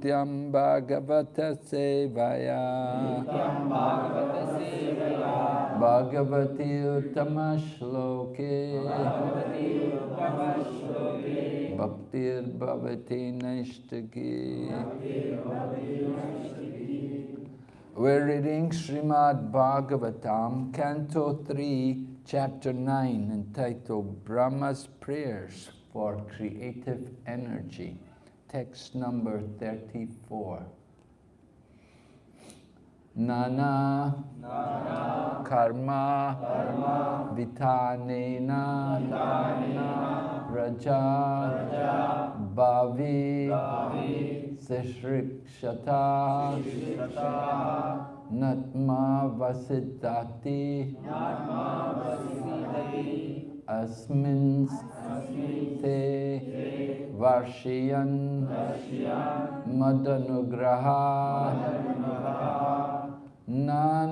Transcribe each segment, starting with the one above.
Nasta Prayeshu Vapadreshu Nityam Bhagavata Sevaya. Bhagavati Uttama Shloke. Bhaktir Bhavati Naishtaki We're reading Srimad Bhagavatam, Canto 3, Chapter 9, entitled Brahma's Prayers for Creative Energy. Text number 34. Nana, Karma, Vitanena, Raja, Bhavi, Sishrikshata, Natma Vasiddhati, Asmin مدنگ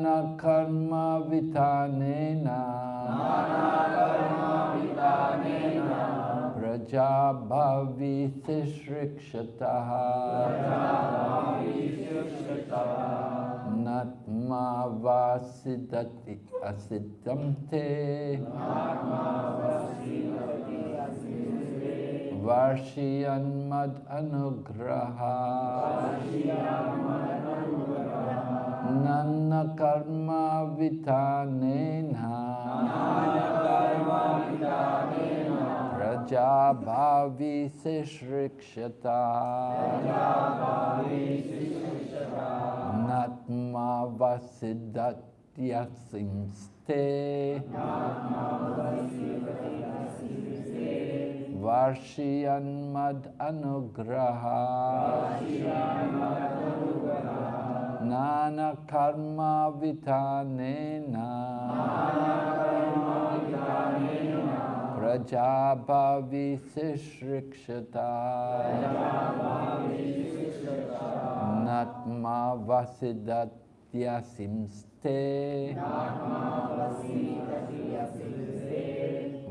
نکرمبی پرجا بھوی سیشتا نیتی تے Te Varshiyan Madanugraha Nana Karma Vitanena. Prajabhavi Tishrikshataha Natma Vasidati Asiddhamte Varshiyan Mad Anugraha Nana Karma Vitanena Prajabhavi Sishrikshata Natma Vasidhatyasimste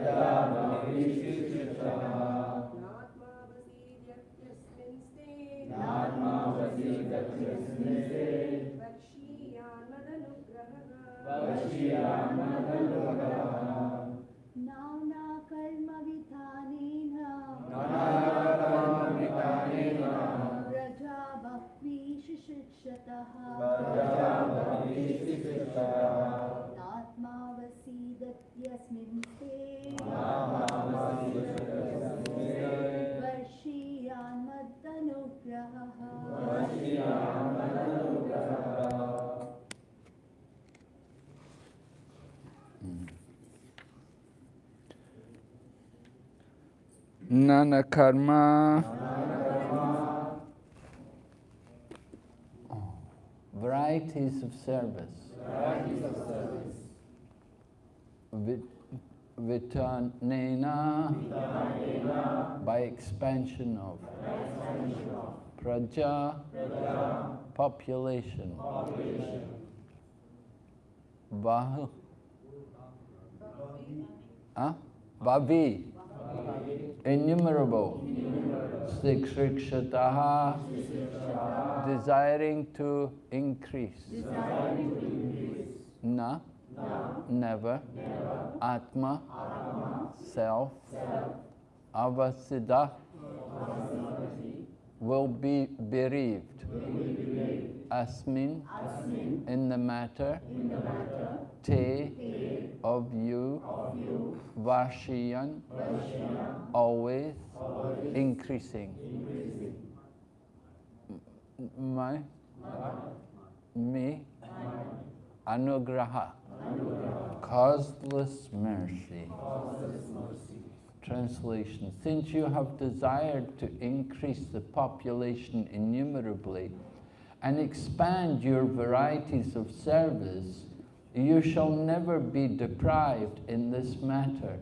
नात्मावसीद्यत्यस्मिन् Nana karma. Oh, Varieties of service. Vit- Vitanena. By expansion of. Praja. Population. Bahu Huh? Bhavi innumerable. Sikshikshataha desiring to increase. Na. Never. Atma. Self. Avasiddha will be bereaved Asmin. In the matter. Te of you. Varshiyan. Always increasing. M- my me. Anugraha. Causeless mercy. Translation. Since you have desired to increase the population innumerably and expand your varieties of service you shall never be deprived in this matter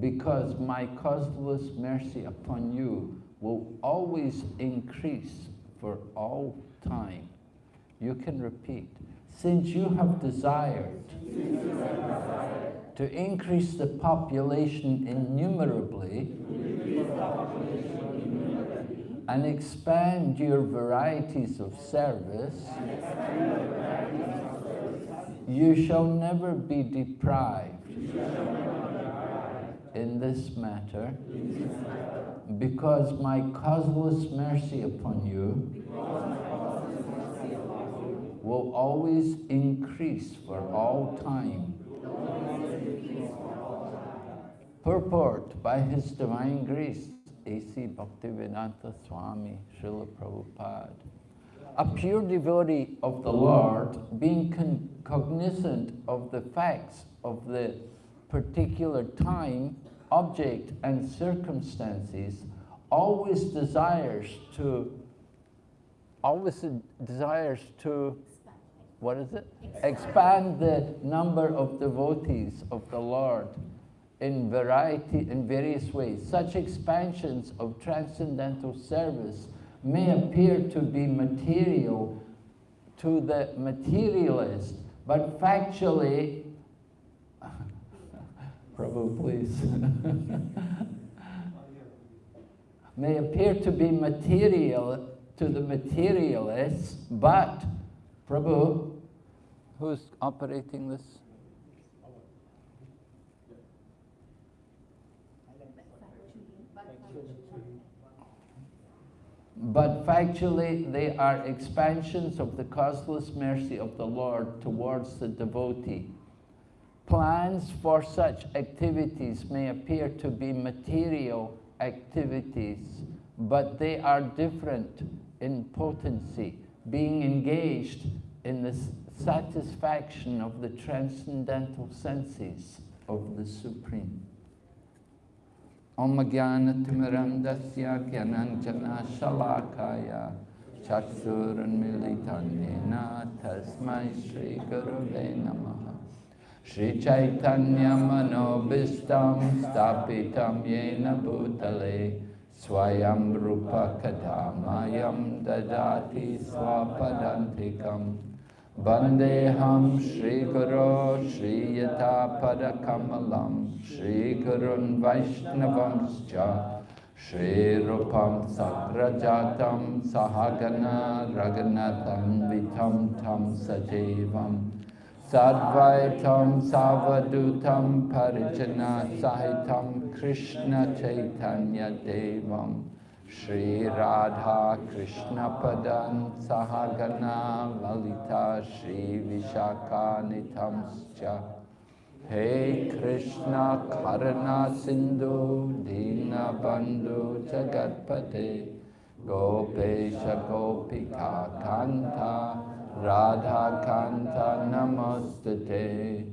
because my causeless mercy upon you will always increase for all time. You can repeat. Since you have desired to increase the population innumerably and expand your varieties of service, you shall never be deprived in this matter because my causeless mercy upon you will always increase for all time. Purport by His Divine Grace, A.C. Bhaktivedanta Swami Srila Prabhupada. A pure devotee of the Lord, being cognizant of the facts of the particular time, object, and circumstances, always desires to, always desires to, what is it? Expand the number of devotees of the Lord in variety, in various ways. Such expansions of transcendental service may appear to be material to the materialist, but factually, Prabhu, please. may appear to be material to the materialists, but Prabhu, who's operating this? But factually, they are expansions of the causeless mercy of the Lord towards the devotee. Plans for such activities may appear to be material activities, but they are different in potency, being engaged in the satisfaction of the transcendental senses of the Supreme. Om Jnanatimaram Dasya Gyananjana Shalakaya Chakshuranmilitanyena Tasmai Shri Gurave Namaha. Shri Chaitanya Manobhistam Stapitam Yena Bhutale Swayam Rupa Kadamayam Dadati Swapadantikam Vandeham Shri Guru Shri Yata Padakamalam Shri Gurun Vaishnavamscha Shri Rupam Sakrajatam Sahagana Raghunatham Vitam Tam Sajevam Sadvaitam Savadutam Parijana Sahitam Krishna Chaitanya Devam Shri Radha Krishna Padan Sahagana Lalita Shri Vishaka Nitamscha Hey Krishna Karuna Sindhu Dina Bandhu Jagatpate Gopesha Gopika Kanta Radha Kanta Namostate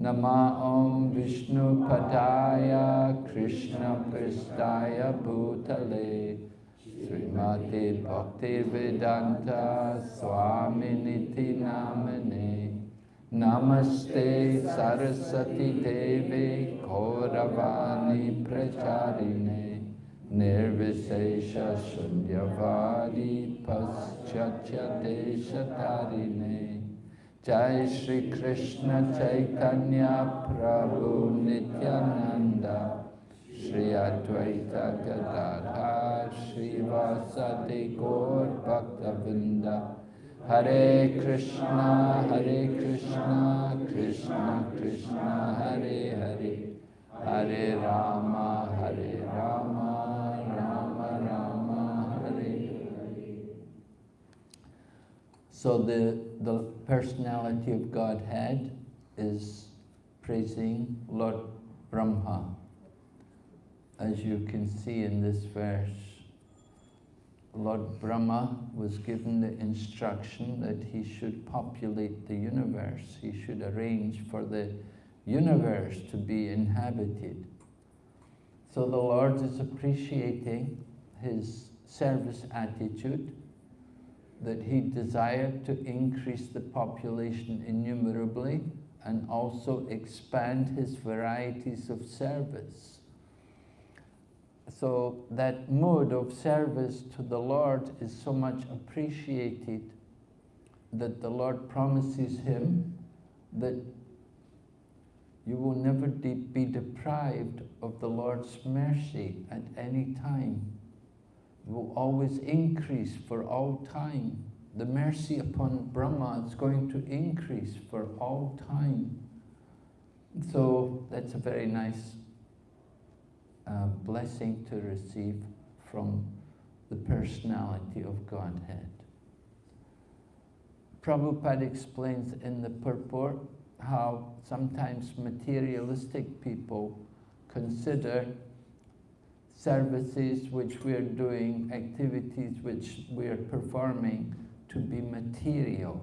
Vaishnavibhyo Nama Om Vishnu Padaya Krishna Pristaya Bhutale Srimati Bhakti Vedanta Swami Niti Namane Namaste Saraswati Devi Gauravani Pracharine Nirvisesha Shunyavadi Paschatya Deshatarine Jai Shri Krishna Chaitanya Prabhu Nityananda. Shri Advaita Gadadhar Shri Vasadi Gaur Bhaktavinda. Hare Krishna Hare Krishna Krishna Krishna Hare Hare. Hare Rama Hare Rama Rama Rama Hare Hare. So the, the personality of Godhead is praising Lord Brahma. As you can see in this verse, Lord Brahma was given the instruction that he should populate the universe. He should arrange for the universe to be inhabited. So the Lord is appreciating his service attitude, that he desired to increase the population innumerably and also expand his varieties of service. So that mode of service to the Lord is so much appreciated that the Lord promises him that you will never de be deprived of the Lord's mercy at any time. Will always increase for all time. The mercy upon Brahma is going to increase for all time. So that's a very nice uh, blessing to receive from the personality of Godhead. Prabhupada explains in the purport how sometimes materialistic people consider services which we are doing, activities which we are performing to be material.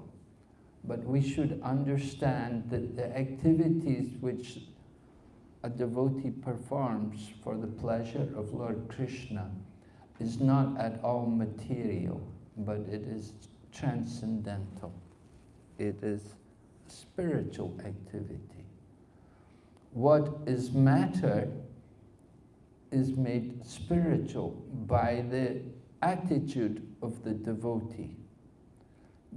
But we should understand that the activities which a devotee performs for the pleasure of Lord Krishna is not at all material, but it is transcendental. It is spiritual activity. What is matter is made spiritual by the attitude of the devotee.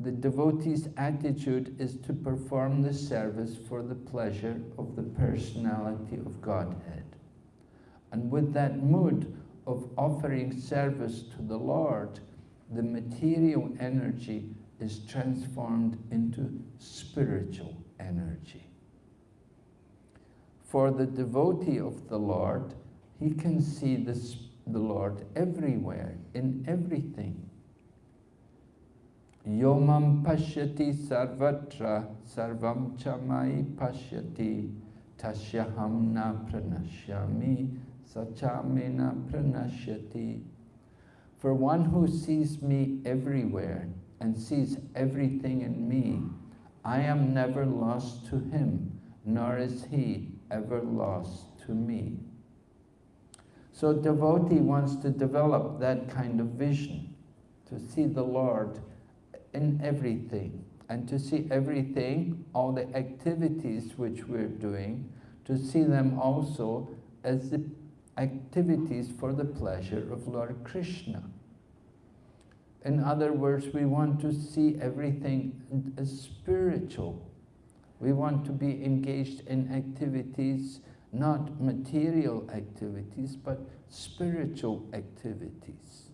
The devotee's attitude is to perform the service for the pleasure of the personality of Godhead. And with that mood of offering service to the Lord, the material energy is transformed into spiritual energy. For the devotee of the Lord, he can see this, the Lord everywhere, in everything. Yomam pashyati sarvatra sarvam chamai pashyati tasyaham na pranashyami sachamena pranashyati. For one who sees me everywhere and sees everything in me, I am never lost to him, nor is he ever lost to me. So devotee wants to develop that kind of vision, to see the Lord in everything, and to see everything, all the activities which we're doing, to see them also as the activities for the pleasure of Lord Krishna. In other words, we want to see everything as spiritual. We want to be engaged in activities, not material activities, but spiritual activities.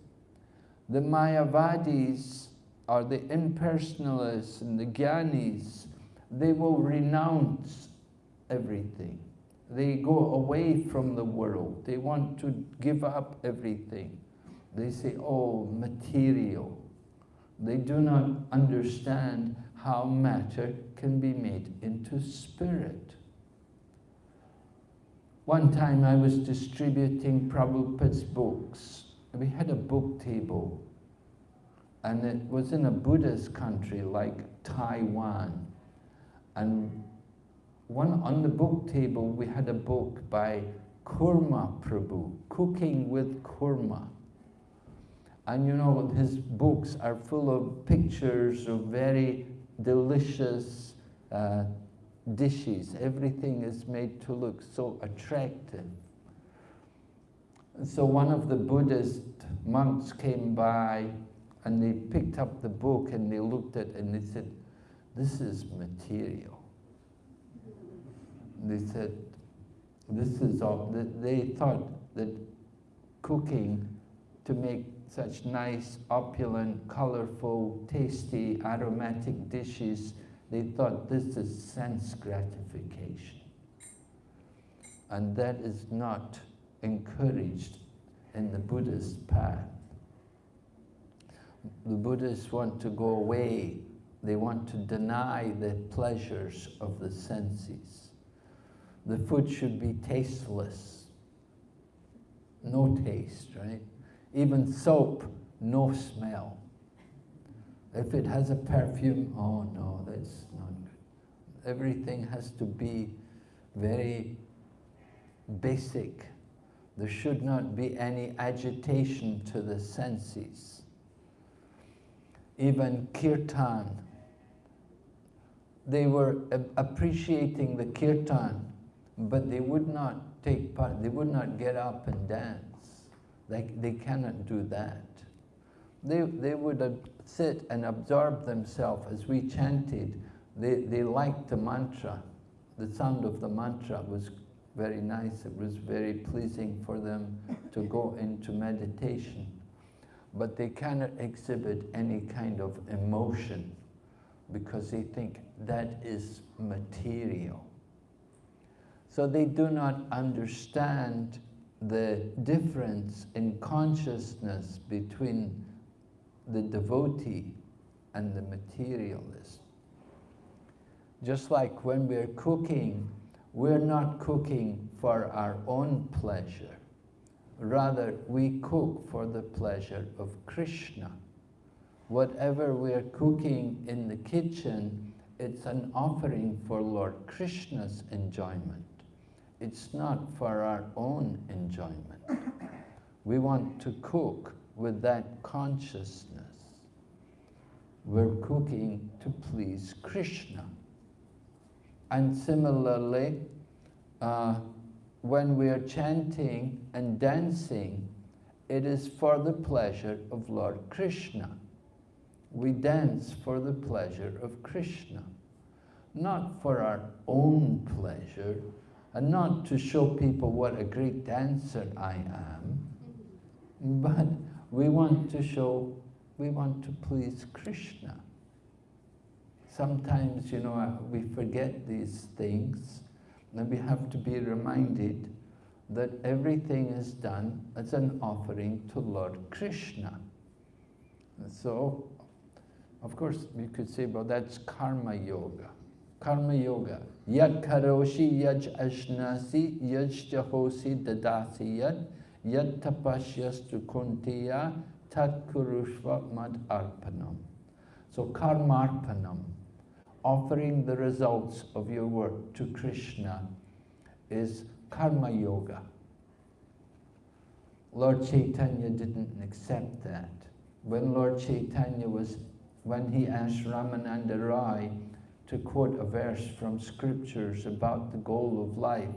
The Mayavadis or the impersonalists and the Gyanis, they will renounce everything. They go away from the world. They want to give up everything. They say, oh, material. They do not understand how matter can be made into spirit. One time I was distributing Prabhupada's books. We had a book table and it was in a Buddhist country like Taiwan. And one on the book table we had a book by Kurma Prabhu, Cooking with Kurma. And you know, his books are full of pictures of very delicious uh, dishes. Everything is made to look so attractive. And so one of the Buddhist monks came by and they picked up the book and they looked at it and they said, this is material. They said, this is all, they thought that cooking to make such nice, opulent, colorful, tasty, aromatic dishes, they thought this is sense gratification. And that is not encouraged in the Buddhist path. The Buddhists want to go away. They want to deny the pleasures of the senses. The food should be tasteless. No taste, right? Even soap, no smell. If it has a perfume, oh no, that's not good. Everything has to be very basic. There should not be any agitation to the senses. Even kirtan, they were appreciating the kirtan, but they would not take part, they would not get up and dance. They, they cannot do that. They, they would sit and absorb themselves as we chanted. They, they liked the mantra. The sound of the mantra was very nice. It was very pleasing for them to go into meditation. But they cannot exhibit any kind of emotion because they think that is material. So they do not understand the difference in consciousness between the devotee and the materialist. Just like when we're cooking, we're not cooking for our own pleasure. Rather, we cook for the pleasure of Krishna. Whatever we're cooking in the kitchen, it's an offering for Lord Krishna's enjoyment. It's not for our own enjoyment. We want to cook with that consciousness. We're cooking to please Krishna. And similarly, uh, when we are chanting and dancing, it is for the pleasure of Lord Krishna. We dance for the pleasure of Krishna, not for our own pleasure, and not to show people what a great dancer I am, but we want to show, we want to please Krishna. Sometimes, you know, we forget these things, and we have to be reminded that everything is done as an offering to Lord Krishna. So, of course, you could say, well, that's karma yoga. Karma yoga. Yad karoshi yaj ashnasi yaj jahosi dadasi yad yad tapashyastu kuntiya tat kurushva mad arpanam. So karmarpanam, offering the results of your work to Krishna, is karma yoga. Lord Chaitanya didn't accept that. When Lord Chaitanya was, when he asked Ramananda Rai to quote a verse from scriptures about the goal of life,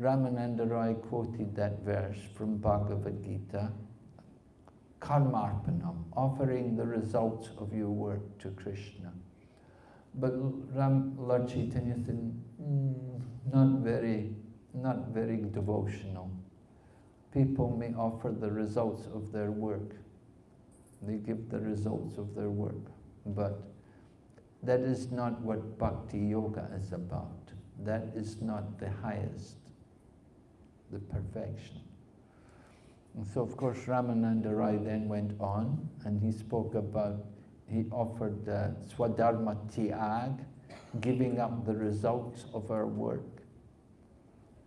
Ramananda Rai quoted that verse from Bhagavad Gita, karmarpanam, offering the results of your work to Krishna. But Ram, Lord Chaitanya said, mm, not very, not very devotional. People may offer the results of their work. They give the results of their work. But that is not what bhakti yoga is about. That is not the highest, the perfection. And so of course Ramananda Rai then went on and he spoke about, he offered uh, swadharma Tyag, giving up the results of our work.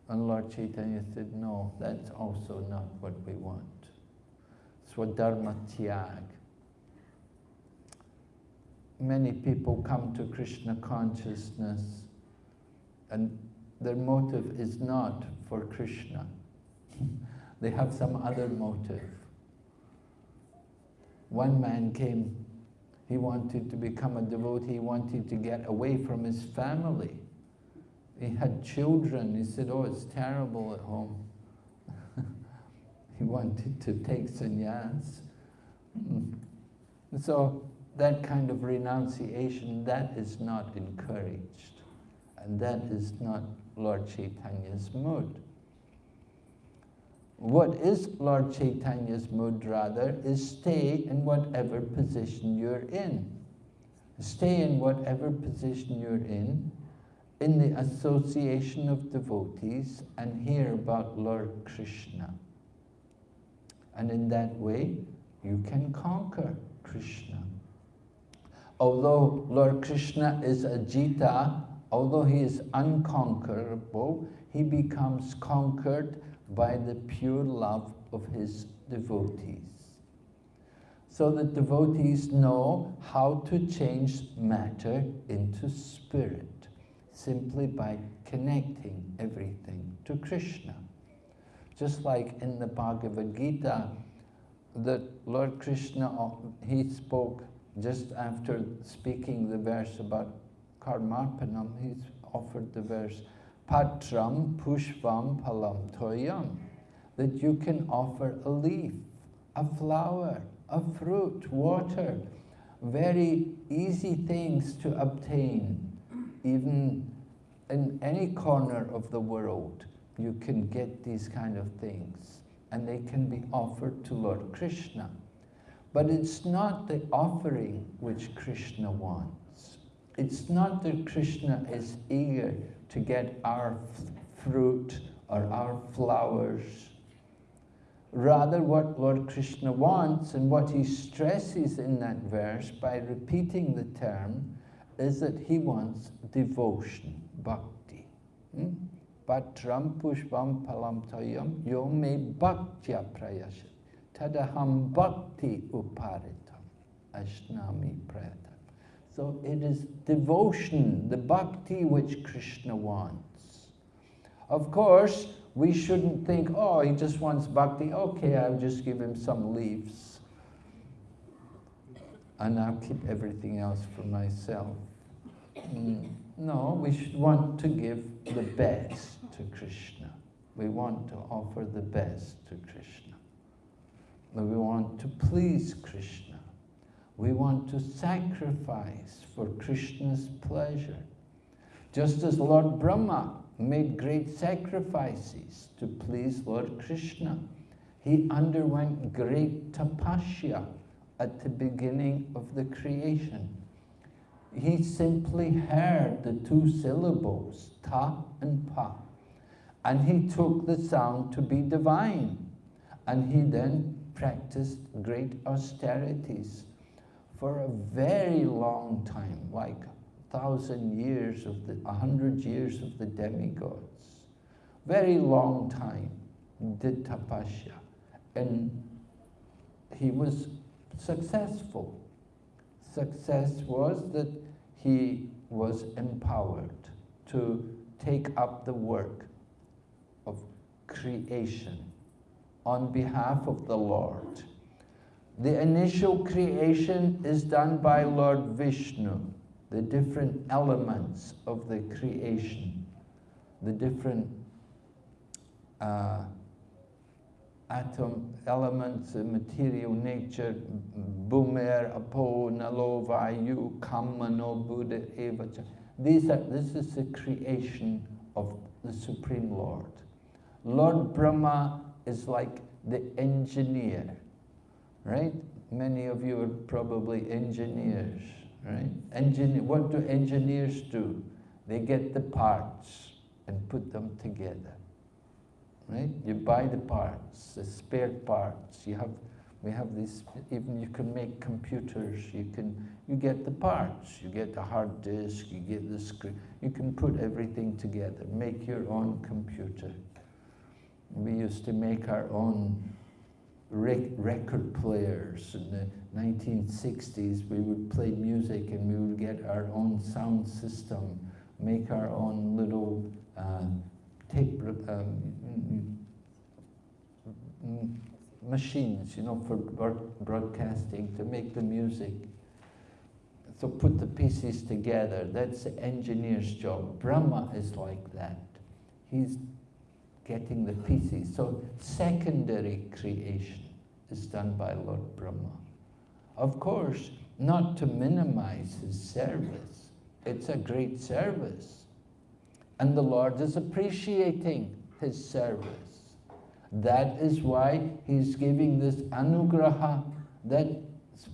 And Lord Chaitanya said, no, that's also not what we want. Swadharma Tyag. Many people come to Krishna consciousness and their motive is not for Krishna. they have some other motive. One man came, he wanted to become a devotee, he wanted to get away from his family. He had children, he said, oh, it's terrible at home. he wanted to take sannyas. Mm. So that kind of renunciation, that is not encouraged. And that is not Lord Chaitanya's mood. What is Lord Chaitanya's mood rather is stay in whatever position you're in. Stay in whatever position you're in, in the association of devotees and hear about Lord Krishna. And in that way, you can conquer Krishna. Although Lord Krishna is Ajita, although he is unconquerable, he becomes conquered by the pure love of his devotees. So that devotees know how to change matter into spirit, simply by connecting everything to Krishna. Just like in the Bhagavad Gita, that Lord Krishna, uh, he spoke just after speaking the verse about Karmarpanam, he offered the verse, Patram Pushpam Palam Toyam, that you can offer a leaf, a flower, a fruit, water, very easy things to obtain, even in any corner of the world, you can get these kind of things, and they can be offered to Lord Krishna. But it's not the offering which Krishna wants. It's not that Krishna is eager to get our fruit or our flowers. Rather, what Lord Krishna wants and what he stresses in that verse by repeating the term is that he wants devotion, bhakti. Hmm? Patram pushpam palam tayam yo me bhaktya prayasha tadaham bhakti uparitam ashnami prayatam. So it is devotion, the bhakti which Krishna wants. Of course, we shouldn't think, oh, he just wants bhakti, okay, I'll just give him some leaves. And I'll keep everything else for myself. Mm, no, we should want to give the best to Krishna. We want to offer the best to Krishna. We want to please Krishna. We want to sacrifice for Krishna's pleasure. Just as Lord Brahma made great sacrifices to please Lord Krishna, he underwent great tapasya at the beginning of the creation. He simply heard the two syllables, ta and pa, and he took the sound to be divine. And he then practiced great austerities for a very long time, like thousand years of the, a hundred years of the demigods. Very long time did tapasya. And he was successful. Success was that he was empowered to take up the work of creation on behalf of the Lord. The initial creation is done by Lord Vishnu, the different elements of the creation, the different uh, atom elements, uh, material nature, Bhumer, Apo, Nalo, Vayu, Kamano, Buddha, eva. These are, this is the creation of the Supreme Lord. Lord Brahma is like the engineer, right? Many of you are probably engineers, right? Engineer, what do engineers do? They get the parts and put them together, right? You buy the parts, the spare parts. You have, we have these, even you can make computers, you can, you get the parts, you get the hard disk, you get the screen, you can put everything together, make your own computer. We used to make our own rec record players in the 1960s. We would play music and we would get our own sound system, make our own little uh, tape um, machines, you know, for broadcasting to make the music. So put the pieces together. That's the engineer's job. Brahma is like that. He's getting the pieces. So secondary creation is done by Lord Brahma. Of course, not to minimize his service. It's a great service. And the Lord is appreciating his service. That is why he's giving this anugraha, that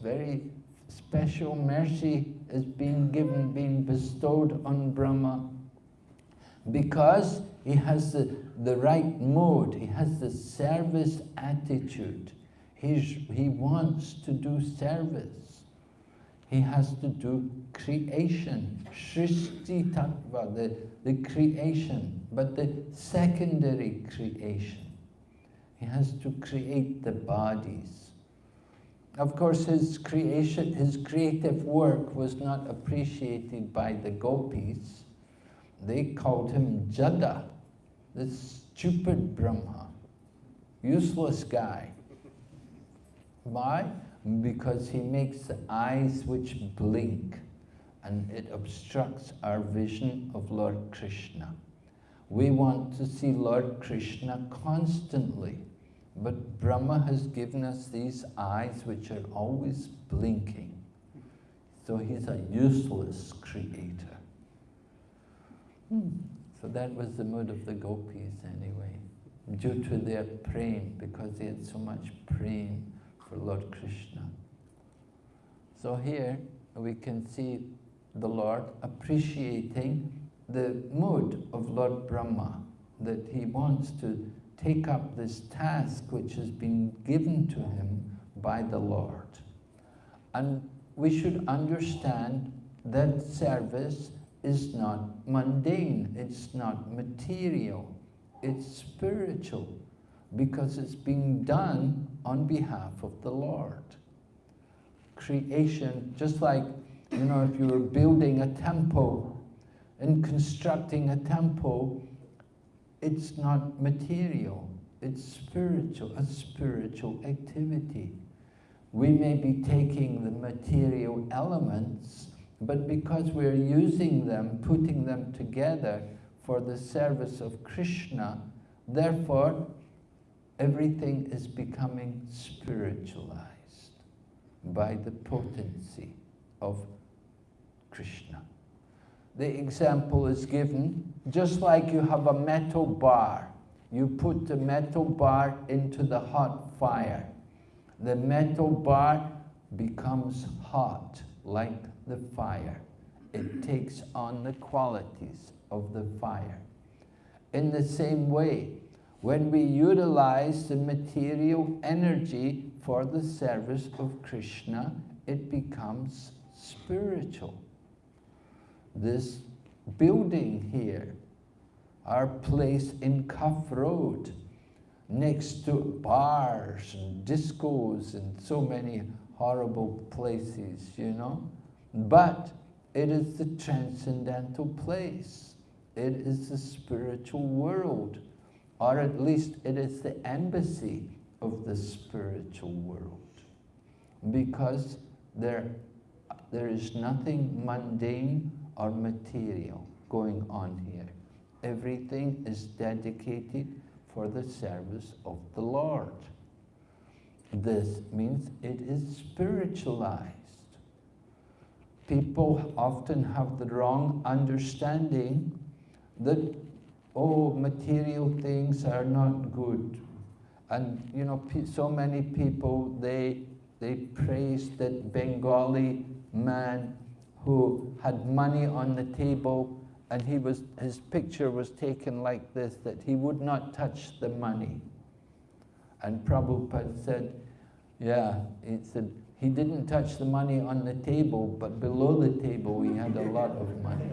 very special mercy is being given, being bestowed on Brahma. Because he has the, the right mode, he has the service attitude. He's, he wants to do service. He has to do creation, Srishti Tattva, the, the creation, but the secondary creation. He has to create the bodies. Of course, his creation, his creative work was not appreciated by the gopis. They called him Jada, this stupid Brahma, useless guy. Why? Because he makes the eyes which blink and it obstructs our vision of Lord Krishna. We want to see Lord Krishna constantly, but Brahma has given us these eyes which are always blinking. So he's a useless creator. Hmm. So that was the mood of the gopis anyway, due to their praying, because they had so much praying for Lord Krishna. So here we can see the Lord appreciating the mood of Lord Brahma, that he wants to take up this task which has been given to him by the Lord. And we should understand that service is not mundane, it's not material, it's spiritual, because it's being done on behalf of the Lord. Creation, just like, you know, if you were building a temple and constructing a temple, it's not material, it's spiritual, a spiritual activity. We may be taking the material elements, but because we're using them, putting them together for the service of Krishna, therefore everything is becoming spiritualized by the potency of Krishna. The example is given, just like you have a metal bar. You put the metal bar into the hot fire. The metal bar becomes hot like the fire. It takes on the qualities of the fire. In the same way, when we utilize the material energy for the service of Krishna, it becomes spiritual. This building here, our place in Cuff Road, next to bars and discos and so many horrible places, you know. But it is the transcendental place. It is the spiritual world, or at least it is the embassy of the spiritual world. Because there, there is nothing mundane or material going on here. Everything is dedicated for the service of the Lord. This means it is spiritualized. People often have the wrong understanding that, oh, material things are not good. And, you know, so many people, they, they praise that Bengali man who had money on the table and he was, his picture was taken like this, that he would not touch the money. And Prabhupada said, yeah, he said, he didn't touch the money on the table, but below the table he had a lot of money.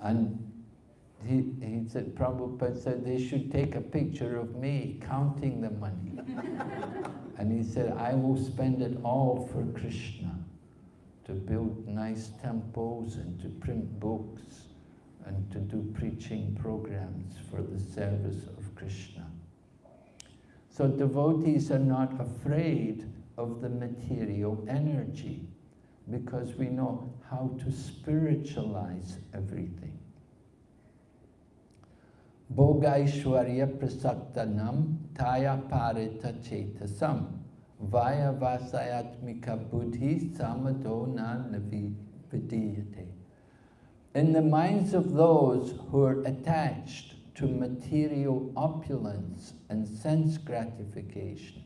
and he, he said, Prabhupada said they should take a picture of me counting the money. and he said, I will spend it all for Krishna, to build nice temples and to print books and to do preaching programs for the service of Krishna. So devotees are not afraid of the material energy because we know how to spiritualize everything. Bhogaishwarya prasaktanam taya parita chetasam vaya vasayatmika buddhi samado na. In the minds of those who are attached to material opulence and sense gratification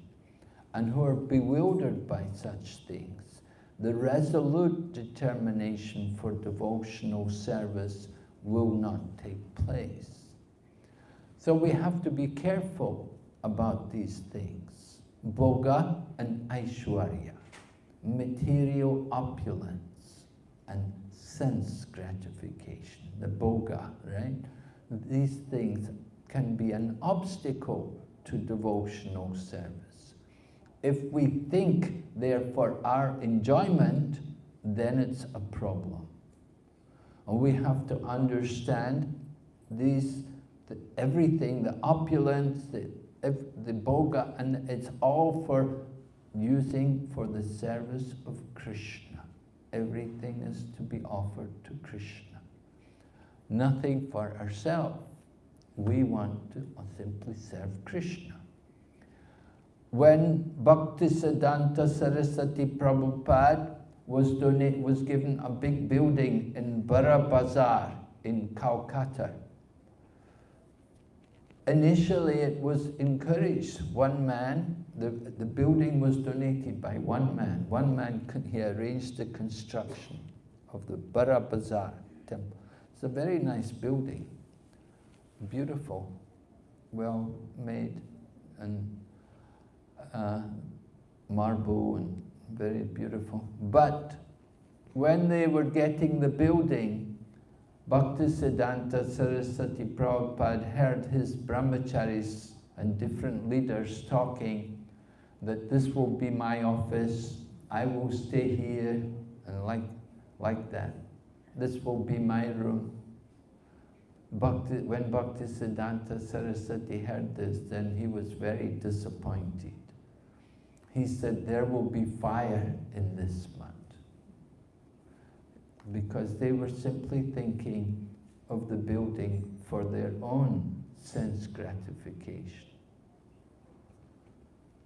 and who are bewildered by such things, the resolute determination for devotional service will not take place. So we have to be careful about these things. Bhoga and Aishwarya, material opulence and sense gratification, the Bhoga, right? These things can be an obstacle to devotional service. If we think they're for our enjoyment, then it's a problem. And we have to understand these the, everything, the opulence, the, the bhoga, and it's all for using for the service of Krishna. Everything is to be offered to Krishna. Nothing for ourselves. We want to simply serve Krishna. When Bhaktisiddhanta Saraswati Prabhupada was, donate, was given a big building in Bara Bazar in Calcutta, Initially, it was encouraged. One man, the, the building was donated by one man. One man, he arranged the construction of the Bara Bazar temple. It's a very nice building, beautiful, well made, and uh, marble and very beautiful. But when they were getting the building, Bhaktisiddhanta Saraswati Prabhupada heard his brahmacharis and different leaders talking that this will be my office, I will stay here, and like, like that. This will be my room. Bhakti, when Bhaktisiddhanta Saraswati heard this, then he was very disappointed. He said, there will be fire in this month. because they were simply thinking of the building for their own sense gratification.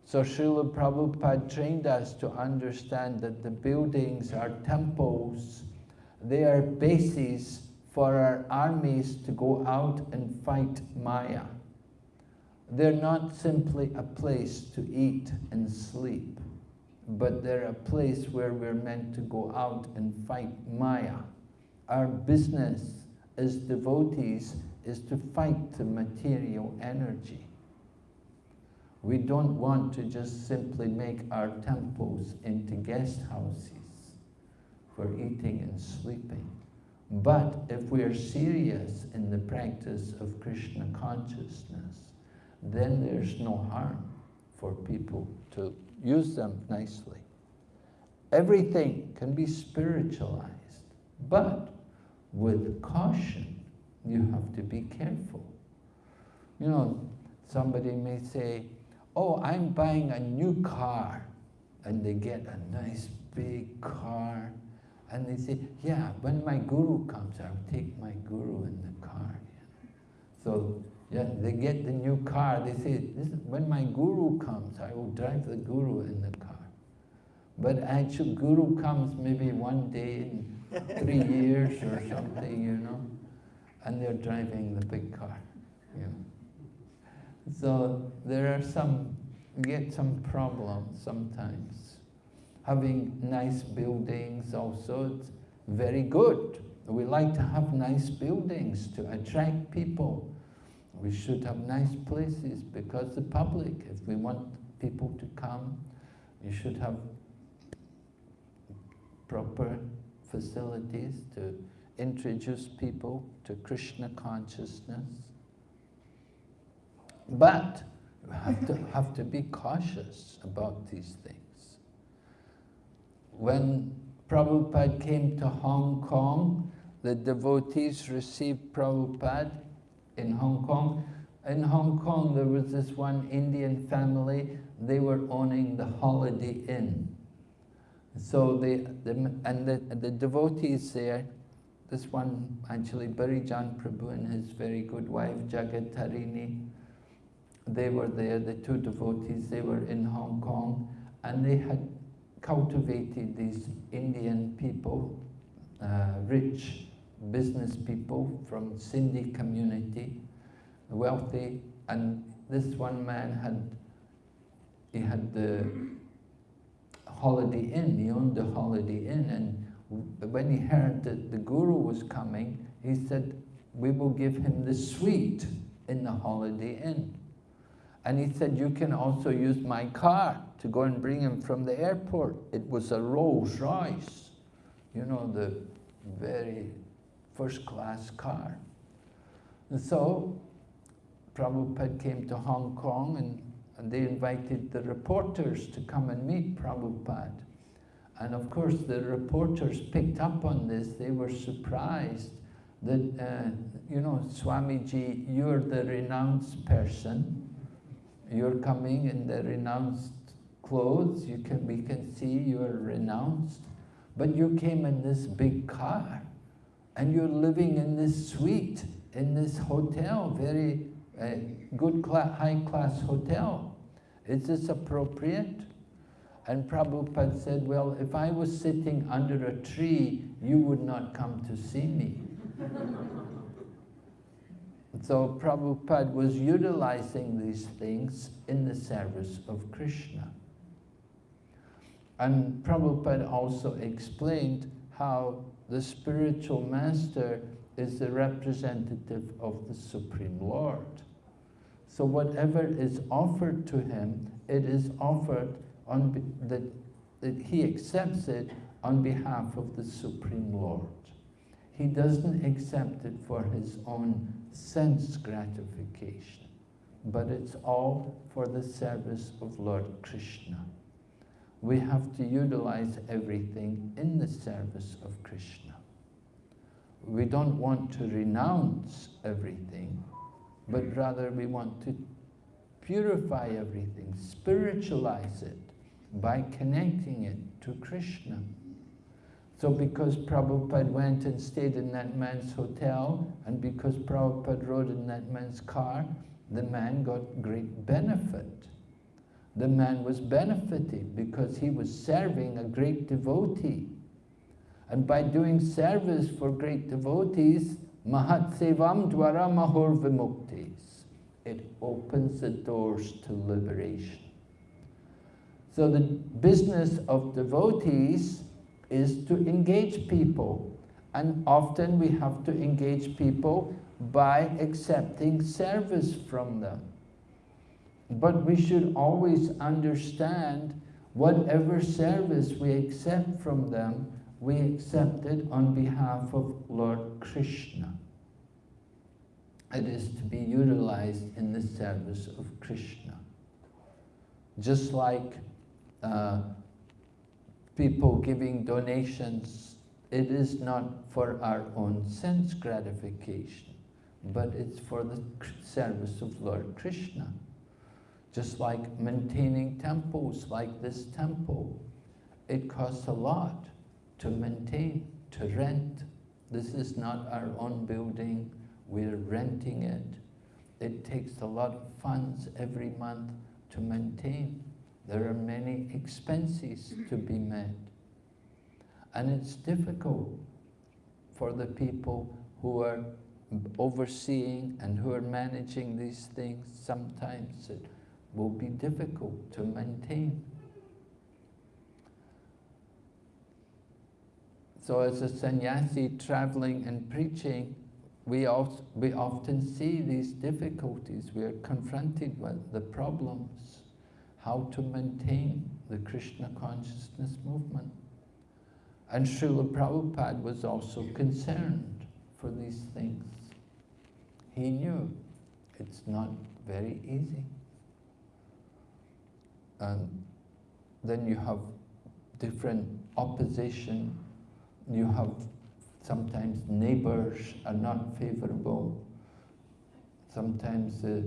So Srila Prabhupada trained us to understand that the buildings are temples, they are bases for our armies to go out and fight Maya. They're not simply a place to eat and sleep but they're a place where we're meant to go out and fight Maya. Our business as devotees is to fight the material energy. We don't want to just simply make our temples into guest houses for eating and sleeping. But if we are serious in the practice of Krishna consciousness, then there's no harm for people to use them nicely. Everything can be spiritualized, but with caution, you have to be careful. You know, somebody may say, oh, I'm buying a new car, and they get a nice big car, and they say, yeah, when my guru comes, I'll take my guru in the car. So yeah, they get the new car, they say, this, when my guru comes, I will drive the guru in the car. But actual guru comes maybe one day in three years or something, you know, and they're driving the big car, you know. So there are some, get some problems sometimes. Having nice buildings also, it's very good. We like to have nice buildings to attract people. We should have nice places because the public, if we want people to come, you should have proper facilities to introduce people to Krishna consciousness. But have to, have to be cautious about these things. When Prabhupada came to Hong Kong, the devotees received Prabhupada in Hong Kong. In Hong Kong, there was this one Indian family, they were owning the Holiday Inn. So they, the, and the, the devotees there, this one actually, Bhurijan Prabhu and his very good wife, Jagat Tarini, they were there, the two devotees, they were in Hong Kong, and they had cultivated these Indian people, uh, rich business people from Sindhi community, wealthy, and this one man had, he had the Holiday Inn, he owned the Holiday Inn, and when he heard that the Guru was coming, he said, we will give him the suite in the Holiday Inn. And he said, you can also use my car to go and bring him from the airport. It was a Rolls Royce, you know, the very first class car. And so Prabhupada came to Hong Kong and, and they invited the reporters to come and meet Prabhupada. And of course the reporters picked up on this, they were surprised that, uh, you know, Swamiji, you're the renounced person, you're coming in the renounced clothes, you can, we can see you're renounced, but you came in this big car and you're living in this suite, in this hotel, very uh, good class, high class hotel. Is this appropriate? And Prabhupada said, well, if I was sitting under a tree, you would not come to see me. so Prabhupada was utilizing these things in the service of Krishna. And Prabhupada also explained how the spiritual master is the representative of the Supreme Lord. So whatever is offered to him, it is offered on that, that he accepts it on behalf of the Supreme Lord. He doesn't accept it for his own sense gratification, but it's all for the service of Lord Krishna. We have to utilize everything in the service of Krishna. We don't want to renounce everything, but rather we want to purify everything, spiritualize it by connecting it to Krishna. So because Prabhupada went and stayed in that man's hotel, and because Prabhupada rode in that man's car, the man got great benefit. The man was benefited because he was serving a great devotee. And by doing service for great devotees, Mahat Sevam Dwara Mahor Vimuktis, it opens the doors to liberation. So the business of devotees is to engage people. And often we have to engage people by accepting service from them. But we should always understand whatever service we accept from them, we accept it on behalf of Lord Krishna. It is to be utilized in the service of Krishna. Just like uh, people giving donations, it is not for our own sense gratification, but it's for the service of Lord Krishna. Just like maintaining temples like this temple, it costs a lot to maintain, to rent. This is not our own building, we're renting it. It takes a lot of funds every month to maintain. There are many expenses to be met. And it's difficult for the people who are overseeing and who are managing these things. Sometimes it will be difficult to maintain. So as a sannyasi traveling and preaching, we, we often see these difficulties. We are confronted with the problems, how to maintain the Krishna consciousness movement. And Srila Prabhupada was also concerned for these things. He knew it's not very easy. And then you have different opposition, you have sometimes neighbors are not favorable, sometimes uh,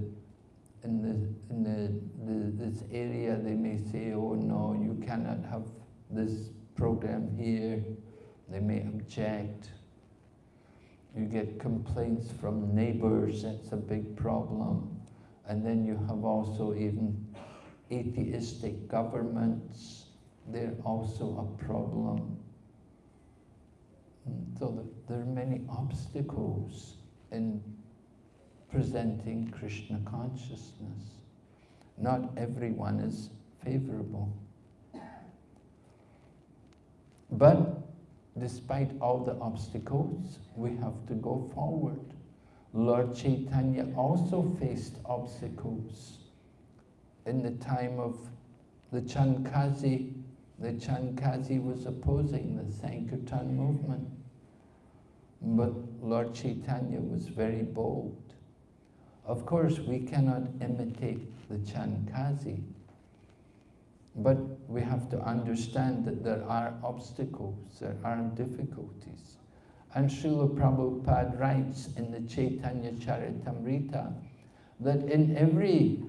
in, the, in the, the, this area they may say, oh no, you cannot have this program here, they may object. You get complaints from neighbors, that's a big problem. And then you have also even atheistic governments, they're also a problem. So there are many obstacles in presenting Krishna consciousness. Not everyone is favorable. But despite all the obstacles, we have to go forward. Lord Chaitanya also faced obstacles. In the time of the Chand Kazi, the Chand Kazi was opposing the Sankirtan movement. But Lord Chaitanya was very bold. Of course, we cannot imitate the Chand Kazi, but we have to understand that there are obstacles, there are difficulties. And Srila Prabhupada writes in the Chaitanya Charitamrita that in every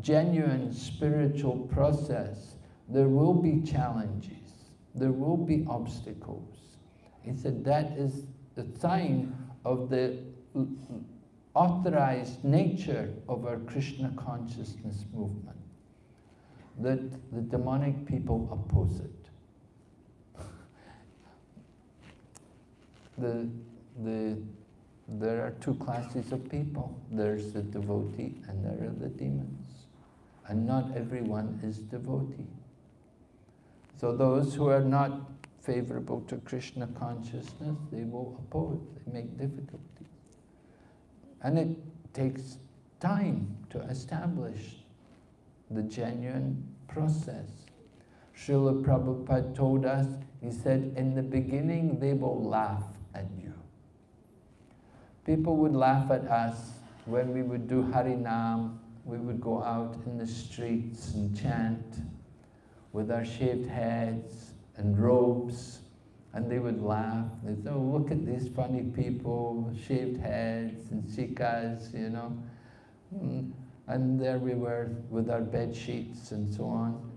genuine spiritual process, there will be challenges, there will be obstacles. He said that is the sign of the authorized nature of our Krishna consciousness movement, that the demonic people oppose it. the, the, there are two classes of people. There's the devotee and there are the demons. And not everyone is devotee. So those who are not favorable to Krishna consciousness, they will oppose, they make difficulties. And it takes time to establish the genuine process. Srila Prabhupada told us, he said, in the beginning they will laugh at you. People would laugh at us when we would do Harinam, we would go out in the streets and chant with our shaved heads and robes, and they would laugh. They'd say, oh, look at these funny people, shaved heads and sikhas, you know. Mm, and there we were with our bed sheets and so on.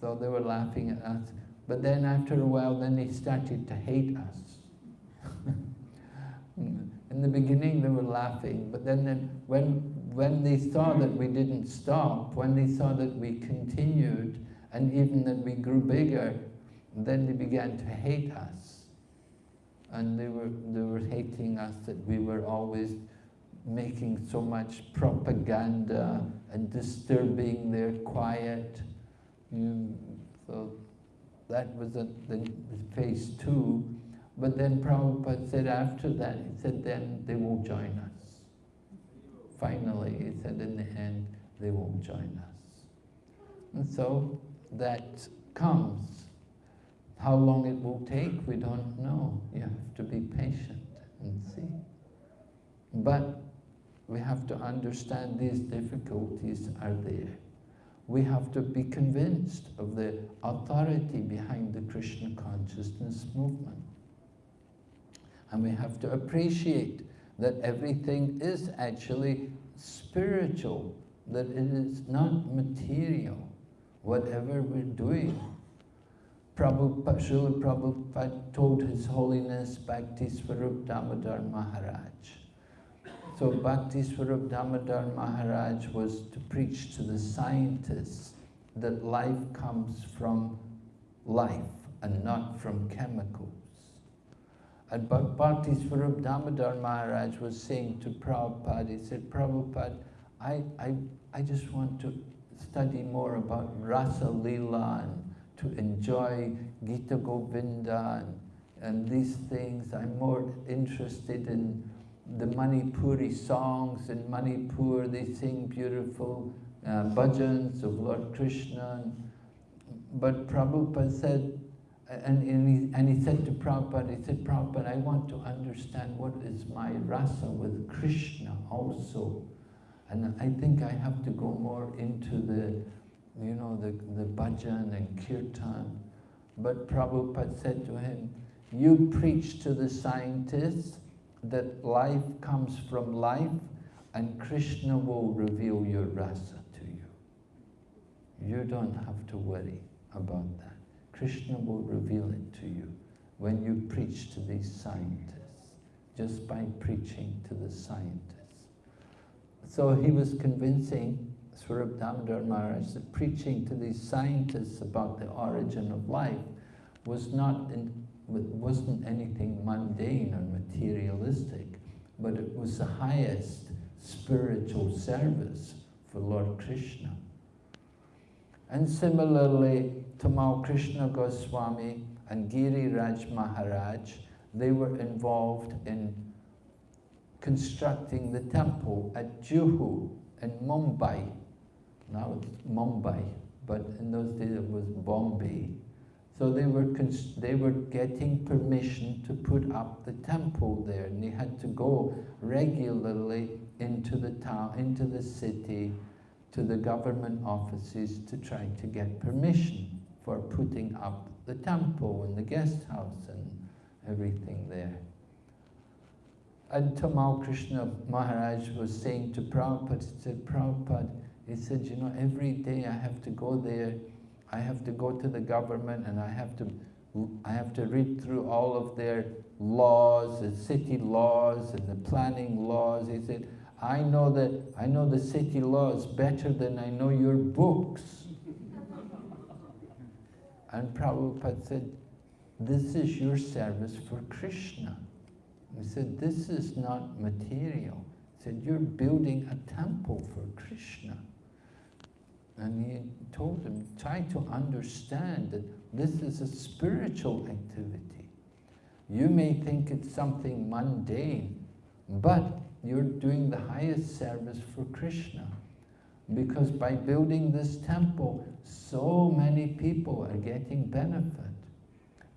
So they were laughing at us. But then after a while, then they started to hate us. In the beginning, they were laughing, but then, then when, when they saw that we didn't stop, when they saw that we continued, and even that we grew bigger, then they began to hate us. And they were, they were hating us that we were always making so much propaganda and disturbing their quiet. You, so that was a, the phase two. But then Prabhupada said after that, he said then they will join us. Finally, he said in the end, they will join us. And so that comes How long it will take, we don't know. You have to be patient and see. But we have to understand these difficulties are there. We have to be convinced of the authority behind the Krishna consciousness movement. And we have to appreciate that everything is actually spiritual, that it is not material, whatever we're doing. Prabhupada, Srila Prabhupada told His Holiness Bhakti Swarup Damodar Maharaj. So Bhakti Swarup Damodar Maharaj was to preach to the scientists that life comes from life and not from chemicals. And Bhakti Swarup Damodar Maharaj was saying to Prabhupada, he said, Prabhupada, I, I, I just want to study more about Rasa Leela and to enjoy Gita Govinda and, and these things. I'm more interested in the Manipuri songs. In Manipur, they sing beautiful uh, bhajans of Lord Krishna. But Prabhupada said, and, and, he, and he said to Prabhupada, he said, Prabhupada, I want to understand what is my rasa with Krishna also. And I think I have to go more into the, you know, the, the bhajan and kirtan. But Prabhupada said to him, you preach to the scientists that life comes from life and Krishna will reveal your rasa to you. You don't have to worry about that. Krishna will reveal it to you when you preach to these scientists, just by preaching to the scientists. So he was convincing Swarup Damodar Maharaj that preaching to these scientists about the origin of life was not in, wasn't anything mundane or materialistic, but it was the highest spiritual service for Lord Krishna. And similarly, Tamal Krishna Goswami and Giri Raj Maharaj, they were involved in constructing the temple at Juhu in Mumbai. Now it's Mumbai, but in those days it was Bombay. So they were, they were getting permission to put up the temple there, and they had to go regularly into the town, into the city, to the government offices to try to get permission for putting up the temple and the guest house and everything there. And Tamal Krishna Maharaj was saying to Prabhupada, he said, Prabhupada, he said, you know, every day I have to go there, I have to go to the government and I have to, I have to read through all of their laws, the city laws and the planning laws. He said, I know that, I know the city laws better than I know your books. and Prabhupada said, this is your service for Krishna. He said, this is not material. He said, you're building a temple for Krishna. And he told him, try to understand that this is a spiritual activity. You may think it's something mundane, but you're doing the highest service for Krishna. Because by building this temple, so many people are getting benefit.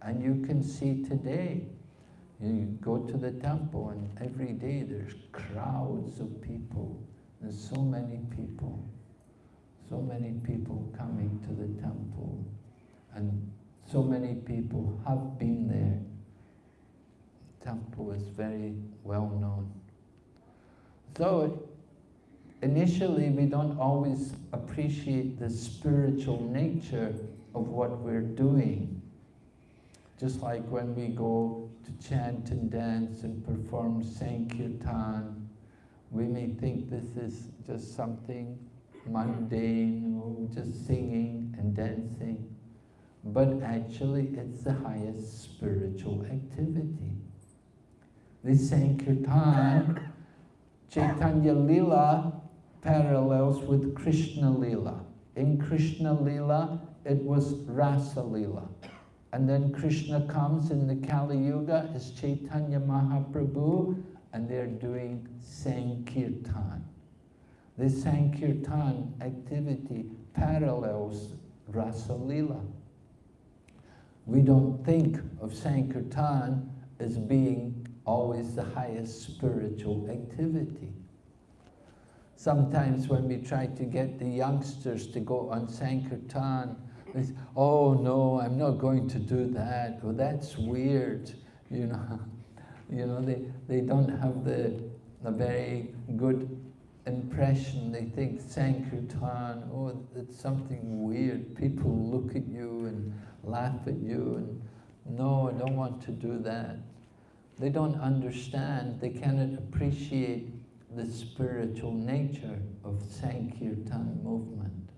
And you can see today, you go to the temple and every day there's crowds of people. There's so many people. So many people coming to the temple. And so many people have been there. Temple is very well known. So initially we don't always appreciate the spiritual nature of what we're doing. Just like when we go to chant and dance and perform Sankirtan, we may think this is just something mundane, just singing and dancing. But actually it's the highest spiritual activity. The Sankirtan, Chaitanya Lila parallels with Krishna Lila. In Krishna Lila, it was Rasa Lila. And then Krishna comes in the Kali Yuga as Chaitanya Mahaprabhu, and they're doing Sankirtan. The Sankirtan activity parallels Rasa Lila. we don't think of Sankirtan as being always the highest spiritual activity. Sometimes when we try to get the youngsters to go on Sankirtan, they say, oh no, I'm not going to do that. Well, that's weird, you know. You know, they, they don't have the, the very good impression. They think Sankirtan, oh, it's something weird. People look at you and laugh at you and no, I don't want to do that. They don't understand, they cannot appreciate the spiritual nature of Sankirtan movement.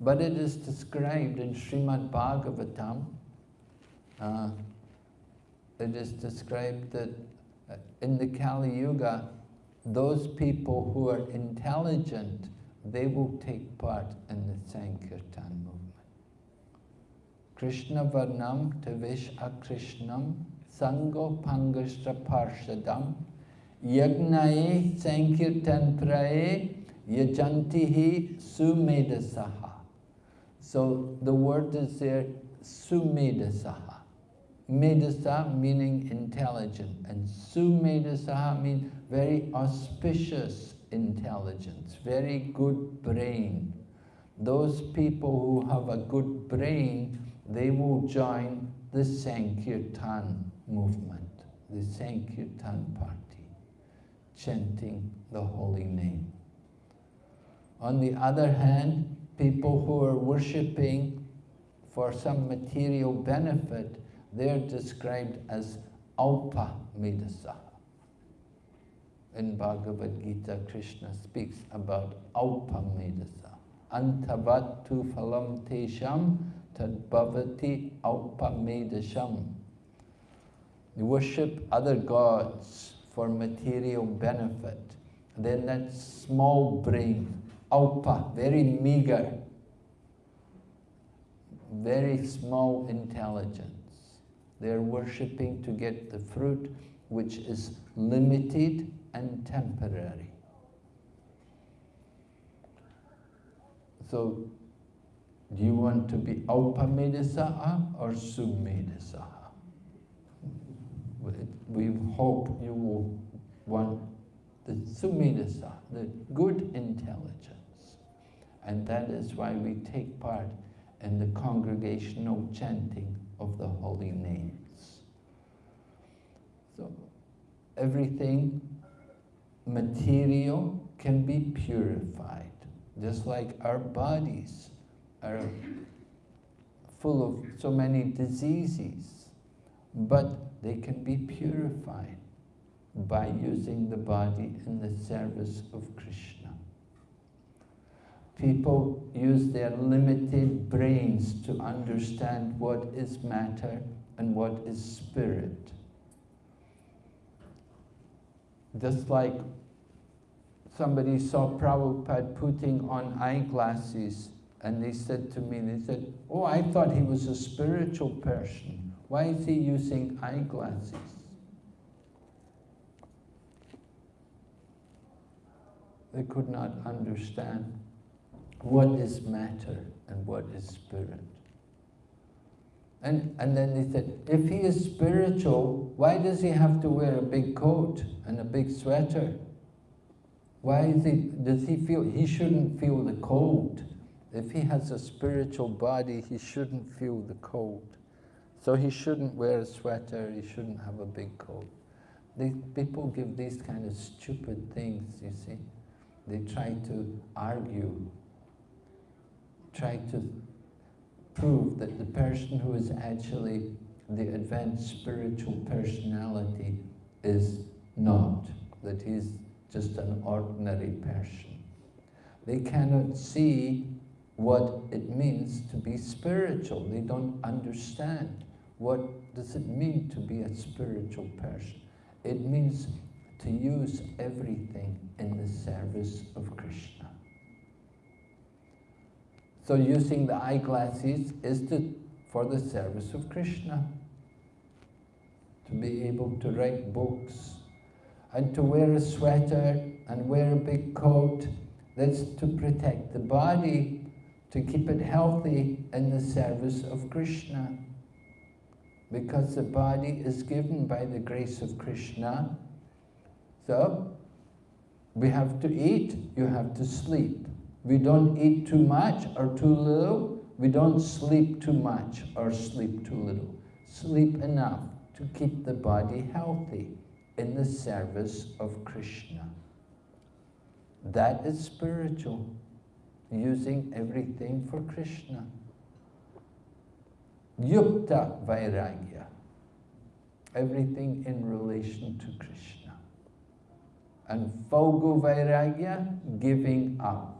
But it is described in Srimad Bhagavatam, uh, it is described that uh, in the Kali Yuga, those people who are intelligent, they will take part in the Sankirtan movement. Krishna Varnam Tavish Akrishnam Sango Pangashtra Parshadam Yagnaye Sankirtan Praye Yajantihi Sumedasaha. So the word is there, Sumedasaha. Medasa meaning intelligent, and Sumedasaha means very auspicious intelligence, very good brain. Those people who have a good brain, they will join the Sankirtan movement, the Sankirtan party, chanting the holy name. On the other hand, people who are worshipping for some material benefit, they're described as Alpa Medasaha. In Bhagavad Gita, Krishna speaks about Alpa Medasa. Antavattu phalam tesham tadbhavati Alpa Medasham. You worship other gods for material benefit. Then that small brain, Alpa, very meager, very small intelligence. They're worshipping to get the fruit which is limited and temporary. So, do you want to be Aupamedasa or Sumedasa? We hope you will want the Sumedasa, the good intelligence. And that is why we take part in the congregational chanting of the holy names. So everything material can be purified, just like our bodies are full of so many diseases, but they can be purified by using the body in the service of Krishna. People use their limited brains to understand what is matter and what is spirit. Just like somebody saw Prabhupada putting on eyeglasses and they said to me, they said, oh, I thought he was a spiritual person. Why is he using eyeglasses? They could not understand what is matter and what is spirit. And, and then they said, if he is spiritual, why does he have to wear a big coat and a big sweater? Why is he, does he feel, he shouldn't feel the cold. If he has a spiritual body, he shouldn't feel the cold. So he shouldn't wear a sweater, he shouldn't have a big coat. These people give these kind of stupid things, you see. They try to argue, try to prove that the person who is actually the advanced spiritual personality is not, that he's just an ordinary person. They cannot see what it means to be spiritual. They don't understand what does it mean to be a spiritual person. It means to use everything in the service of Krishna. So using the eyeglasses is to, for the service of Krishna. To be able to write books and to wear a sweater and wear a big coat, that's to protect the body, to keep it healthy in the service of Krishna. because the body is given by the grace of Krishna. So, we have to eat, you have to sleep. We don't eat too much or too little, we don't sleep too much or sleep too little. Sleep enough to keep the body healthy in the service of Krishna. That is spiritual, using everything for Krishna. Yukta Vairagya, everything in relation to Krishna. And Phalgu Vairagya, giving up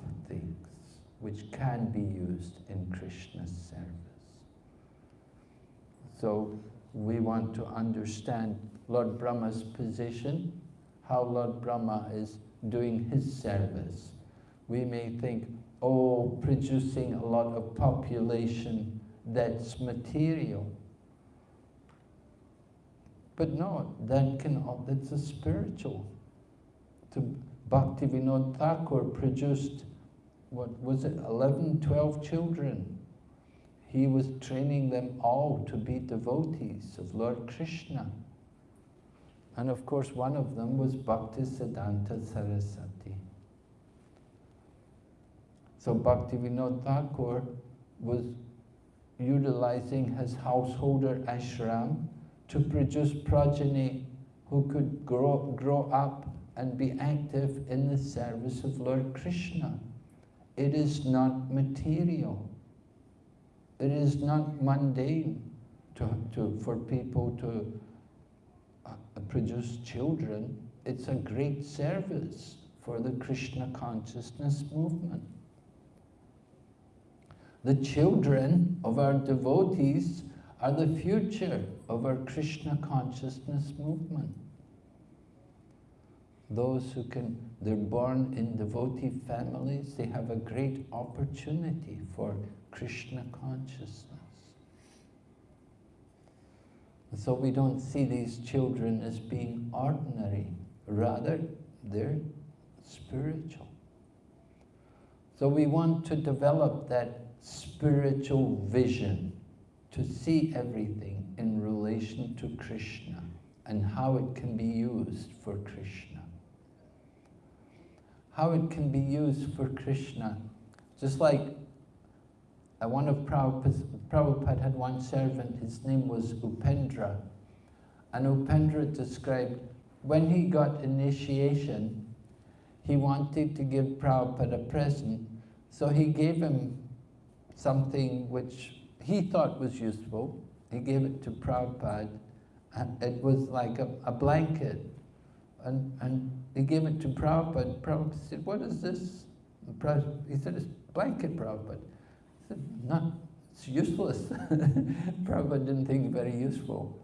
which can be used in Krishna's service. So we want to understand Lord Brahma's position, how Lord Brahma is doing his service. We may think, oh, producing a lot of population, that's material. But no, that can, that's a spiritual. To Bhaktivinoda Thakur produced, what was it, 11, 12 children. He was training them all to be devotees of Lord Krishna. And of course, one of them was Bhaktisiddhanta Saraswati. So Bhaktivinoda Thakur was utilizing his householder ashram to produce progeny who could grow, grow up and be active in the service of Lord Krishna. It is not material. It is not mundane to, to, for people to uh, produce children. It's a great service for the Krishna consciousness movement. The children of our devotees are the future of our Krishna consciousness movement. Those who can, they're born in devotee families, they have a great opportunity for Krishna consciousness. So we don't see these children as being ordinary, rather they're spiritual. So we want to develop that spiritual vision to see everything in relation to Krishna and how it can be used for Krishna. How it can be used for Krishna. Just like one of Prabhupada had one servant, his name was Upendra. And Upendra described when he got initiation, he wanted to give Prabhupada a present, so he gave him something which he thought was useful. He gave it to Prabhupada, and it was like a, a blanket. And, and he gave it to Prabhupada. Prabhupada said, what is this? He said, it's blanket, Prabhupada. He said, not, it's useless. Prabhupada didn't think it very useful.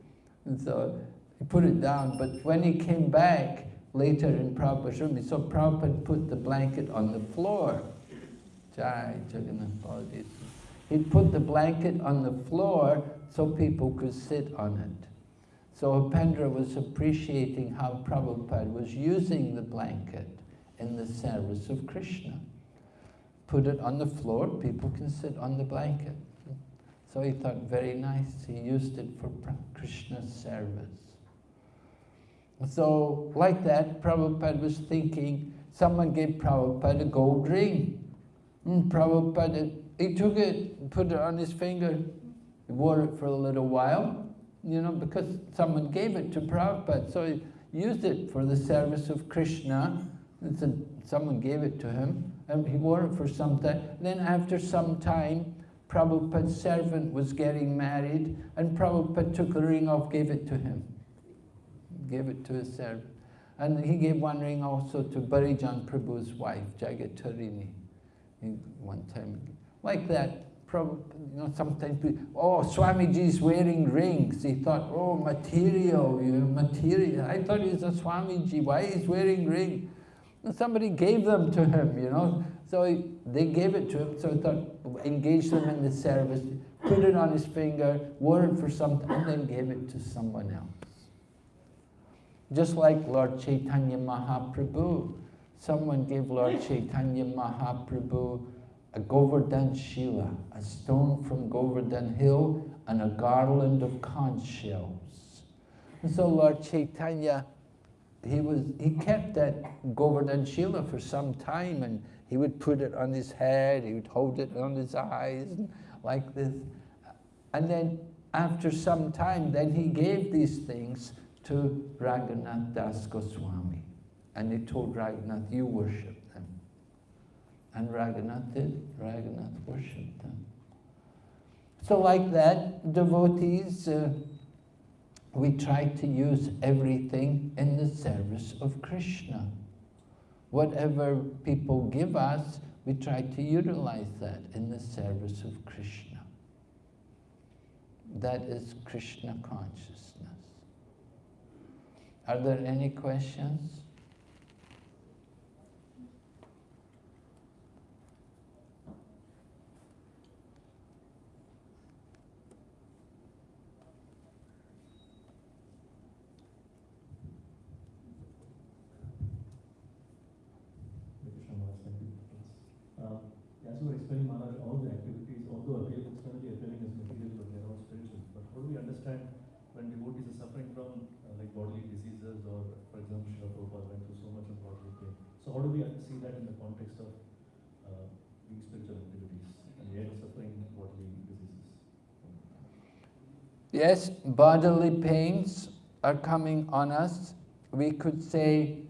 And so he put it down, but when he came back later in Prabhupada's room, he saw Prabhupada put the blanket on the floor. Jai Jagannath. He put the blanket on the floor so people could sit on it. So Upendra was appreciating how Prabhupada was using the blanket in the service of Krishna. Put it on the floor, people can sit on the blanket. So he thought, very nice, he used it for Krishna's service. So, like that, Prabhupada was thinking, someone gave Prabhupada a gold ring. And Prabhupada he took it, put it on his finger, he wore it for a little while, you know, because someone gave it to Prabhupada. So he used it for the service of Krishna. And someone gave it to him, and he wore it for some time. Then after some time, Prabhupada's servant was getting married, and Prabhupada took the ring off, gave it to him. Gave it to his servant. And he gave one ring also to Bhurijan Prabhu's wife, Jagatarini. One time like that. Probably, you know, sometimes people, oh, is wearing rings. He thought, oh, material, you know, material. I thought he was a Swamiji. Why he's wearing ring? And somebody gave them to him, you know. So he, they gave it to him. So he thought, engage them in the service, put it on his finger, wore it for some time, and then gave it to someone else. Just like Lord Chaitanya Mahaprabhu. Someone gave Lord Chaitanya Mahaprabhu a Govardhan Shila, a stone from Govardhan Hill, and a garland of conch shells. And so Lord Chaitanya, he was he kept that Govardhan Shila for some time, and he would put it on his head, he would hold it on his eyes, like this. And then after some time, then he gave these things to Raghunath Das Goswami. And he told Raghunath, you worship. And Raghunath did. Raghunath worshipped them. So like that, devotees, uh, we try to use everything in the service of Krishna. Whatever people give us, we try to utilize that in the service of Krishna. That is Krishna consciousness. Are there any questions? Krishna Maharaj, thank you. Uh, As you were explaining, Maharaj, all the activities, although appear externally appearing as material, but they are all spiritual. But how do we understand when devotees are suffering from uh, like bodily diseases or, for example, Srila Prabhupada went through so much of bodily pain. So how do we see that in the context of uh, being spiritual activities and yet suffering bodily diseases? Yes, bodily pains are coming on us. We could say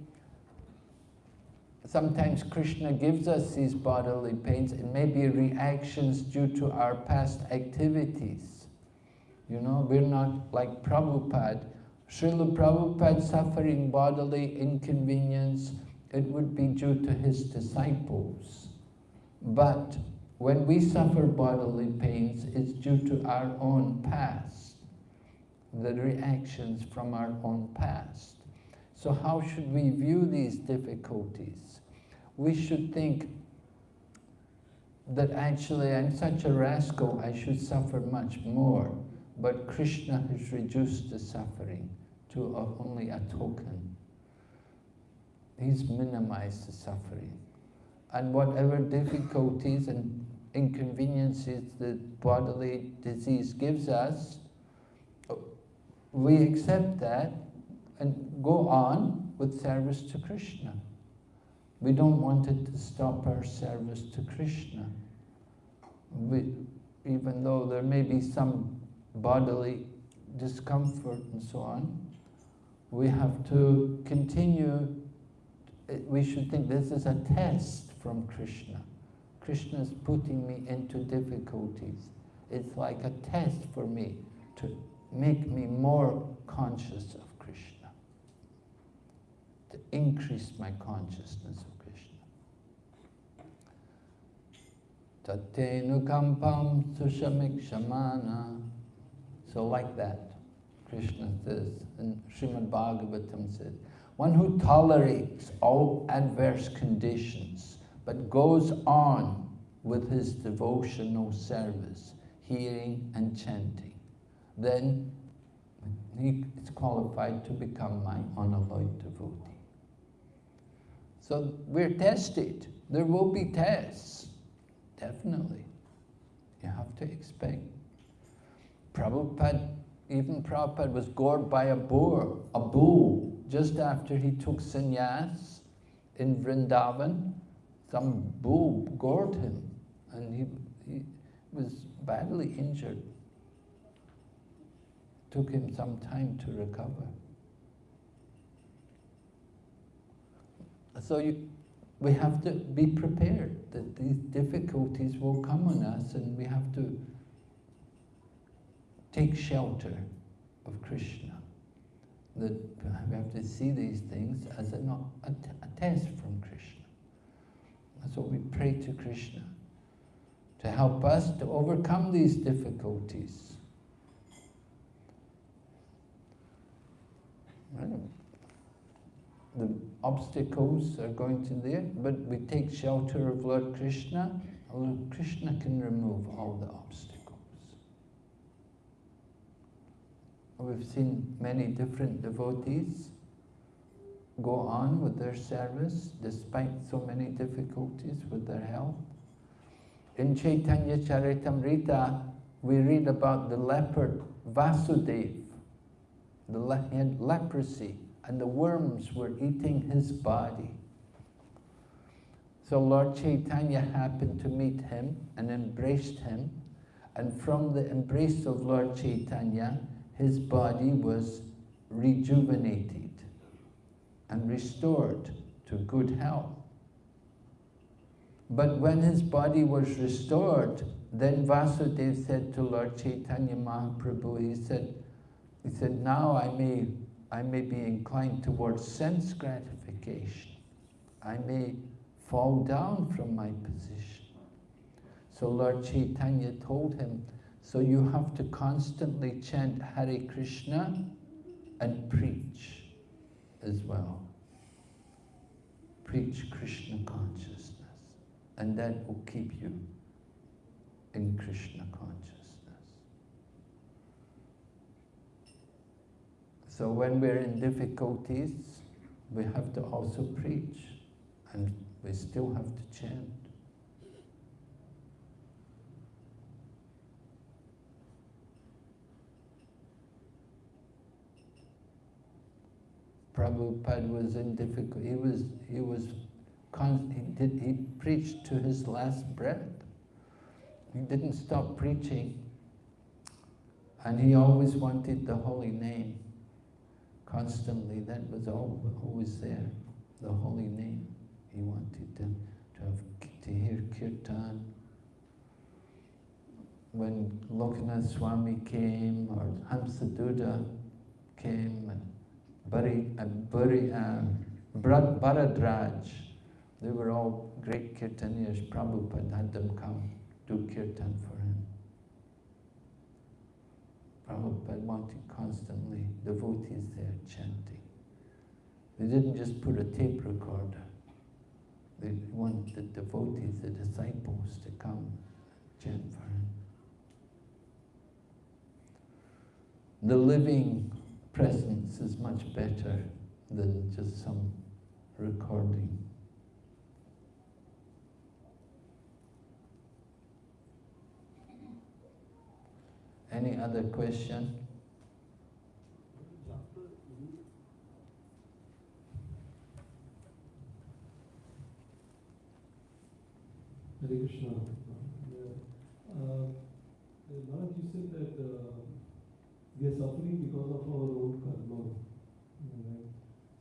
sometimes Krishna gives us these bodily pains. It may be reactions due to our past activities. You know, we're not like Prabhupada. Srila Prabhupada suffering bodily inconvenience, it would be due to his disciples. But when we suffer bodily pains, it's due to our own past, the reactions from our own past. So how should we view these difficulties? We should think that actually I'm such a rascal, I should suffer much more. But Krishna has reduced the suffering to only a token. He's minimized the suffering. And whatever difficulties and inconveniences the bodily disease gives us, we accept that and go on with service to Krishna. We don't want it to stop our service to Krishna. We, even though there may be some bodily discomfort and so on, we have to continue, we should think this is a test from Krishna. Krishna is putting me into difficulties. It's like a test for me to make me more conscious of Krishna, to increase my consciousness of Krishna. Tatenukampam sushamikshamana. So like that, Krishna says, and Srimad Bhagavatam says, one who tolerates all adverse conditions, but goes on with his devotional service, hearing and chanting, then he is qualified to become my unalloyed devotee. So we're tested. There will be tests, definitely. You have to expect. Prabhupada, even Prabhupada was gored by a boar, a bull, just after he took sannyas in Vrindavan. Some bull gored him and he, he was badly injured. Took him some time to recover. So you, we have to be prepared that these difficulties will come on us and we have to take shelter of Krishna. That we have to see these things as a, a, a test from Krishna. That's what we pray to Krishna, to help us to overcome these difficulties. The obstacles are going to there, but we take shelter of Lord Krishna, Lord Krishna can remove all the obstacles. We've seen many different devotees go on with their service despite so many difficulties with their health. in Chaitanya Charitamrita, we read about the leopard Vasudeva. The le had leprosy, and the worms were eating his body. So Lord Chaitanya happened to meet him and embraced him, and from the embrace of Lord Chaitanya, his body was rejuvenated and restored to good health. But when his body was restored, then Vasudeva said to Lord Chaitanya Mahaprabhu, he said, he said, now I may, I may be inclined towards sense gratification. I may fall down from my position. So Lord Chaitanya told him, so you have to constantly chant Hare Krishna and preach as well. Preach Krishna consciousness and that will keep you in Krishna consciousness. So when we're in difficulties, we have to also preach and we still have to chant. Prabhupada was in difficulty. He was, he was, he, did, he preached to his last breath. He didn't stop preaching. And he always wanted the holy name. Constantly, that was all, always there, the holy name. He wanted to, to, have, to hear kirtan. When Lokanath Swami came, or Hamsaduta came, and Bari, uh, Bari, uh, Bharadraj, they were all great kirtaniers. Prabhupada had them come do kirtan for him. Prabhupada wanted constantly devotees there chanting. They didn't just put a tape recorder. They wanted the devotees, the disciples to come chant for him. The living presence is much better than just some recording. Any other question? Hare Krishna. Uh, Maharaj, you said that uh, we are suffering because of our?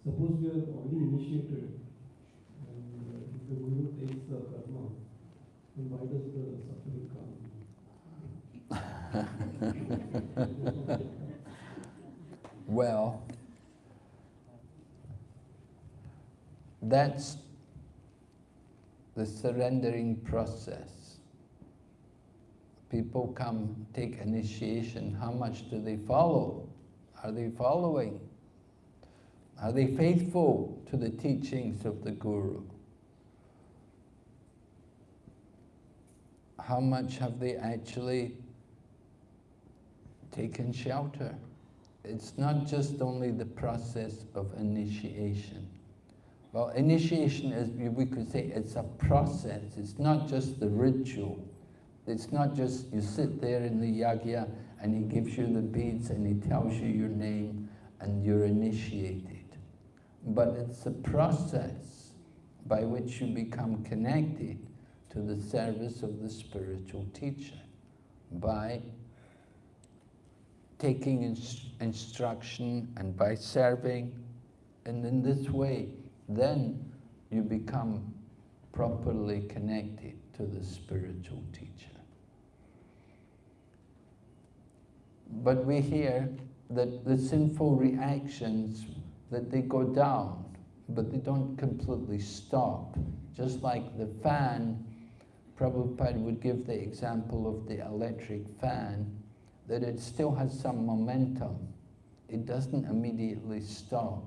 Suppose we are already initiated, and uh, if the Guru takes the karma, then why does the suffering come? well, that's the surrendering process. People come take initiation. How much do they follow? Are they following? Are they faithful to the teachings of the Guru? How much have they actually taken shelter? It's not just only the process of initiation. Well, initiation is, we could say, it's a process. It's not just the ritual. It's not just you sit there in the yagya and he gives you the beads and he tells you your name and you're initiated. But it's a process by which you become connected to the service of the spiritual teacher by taking inst instruction and by serving. And in this way, then you become properly connected to the spiritual teacher. But we hear that the sinful reactions, that they go down, but they don't completely stop. Just like the fan, Prabhupada would give the example of the electric fan, that it still has some momentum. It doesn't immediately stop.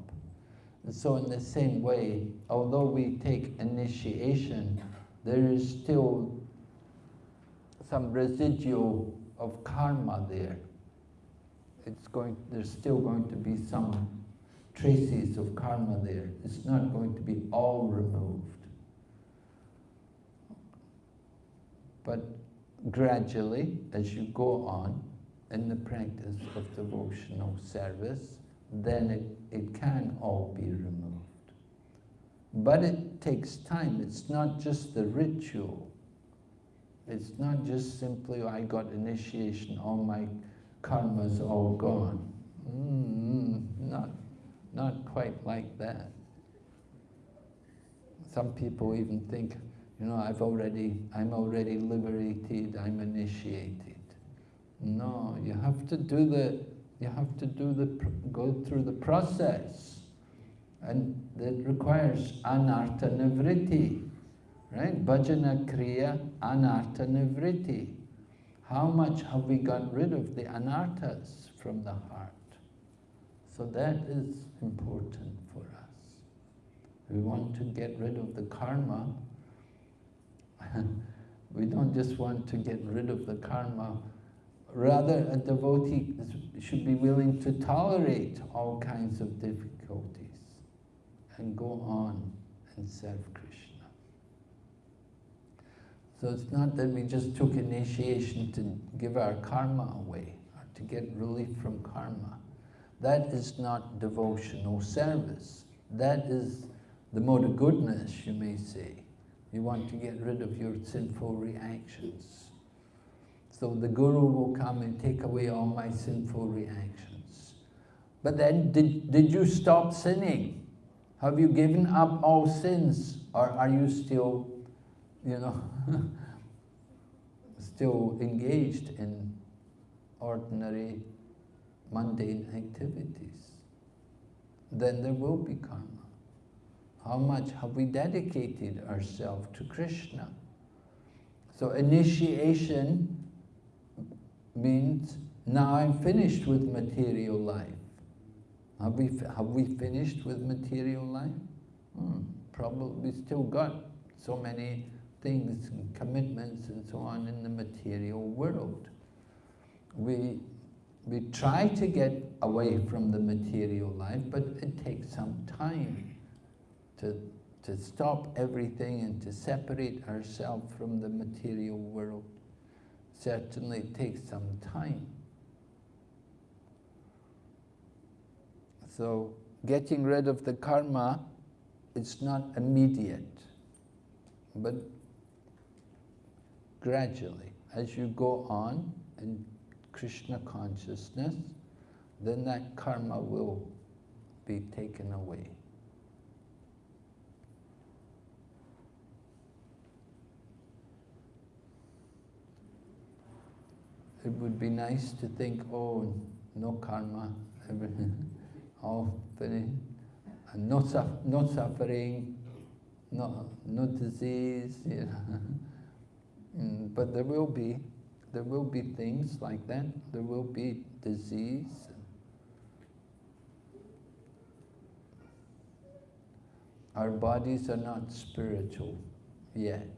And so in the same way, although we take initiation, there is still some residual of karma there. It's going, there's still going to be some traces of karma there. It's not going to be all removed. But gradually, as you go on in the practice of devotional service, then it, it can all be removed. But it takes time. It's not just the ritual. It's not just simply, I got initiation, all my karma's all gone. Mm, not, not quite like that. Some people even think, you know, I've already, I'm already liberated, I'm initiated. No, you have to do the, you have to do the, go through the process. And that requires anartha nivritti, right? Bhajana kriya anartha nivritti. How much have we got rid of the anarthas from the heart? So that is important for us. We want to get rid of the karma. we don't just want to get rid of the karma. Rather, a devotee should be willing to tolerate all kinds of difficulties and go on and serve Krishna. So it's not that we just took initiation to give our karma away or to get relief from karma. That is not devotion or service. That is the mode of goodness, you may say. You want to get rid of your sinful reactions. So the Guru will come and take away all my sinful reactions. But then, did, did you stop sinning? Have you given up all sins? Or are you still, you know, still engaged in ordinary, mundane activities? Then there will be karma. How much have we dedicated ourselves to Krishna? So initiation means now I'm finished with material life. Have we, have we finished with material life? Hmm, probably still got so many things and commitments and so on in the material world. We, we try to get away from the material life, but it takes some time to, to stop everything and to separate ourselves from the material world. Certainly it takes some time. So getting rid of the karma, it's not immediate, but gradually, as you go on in Krishna consciousness, then that karma will be taken away. It would be nice to think, oh, no karma, everything all finished, and no, su no suffering, no, no disease, you know. Mm, but there will be, there will be things like that. There will be disease. Our bodies are not spiritual yet.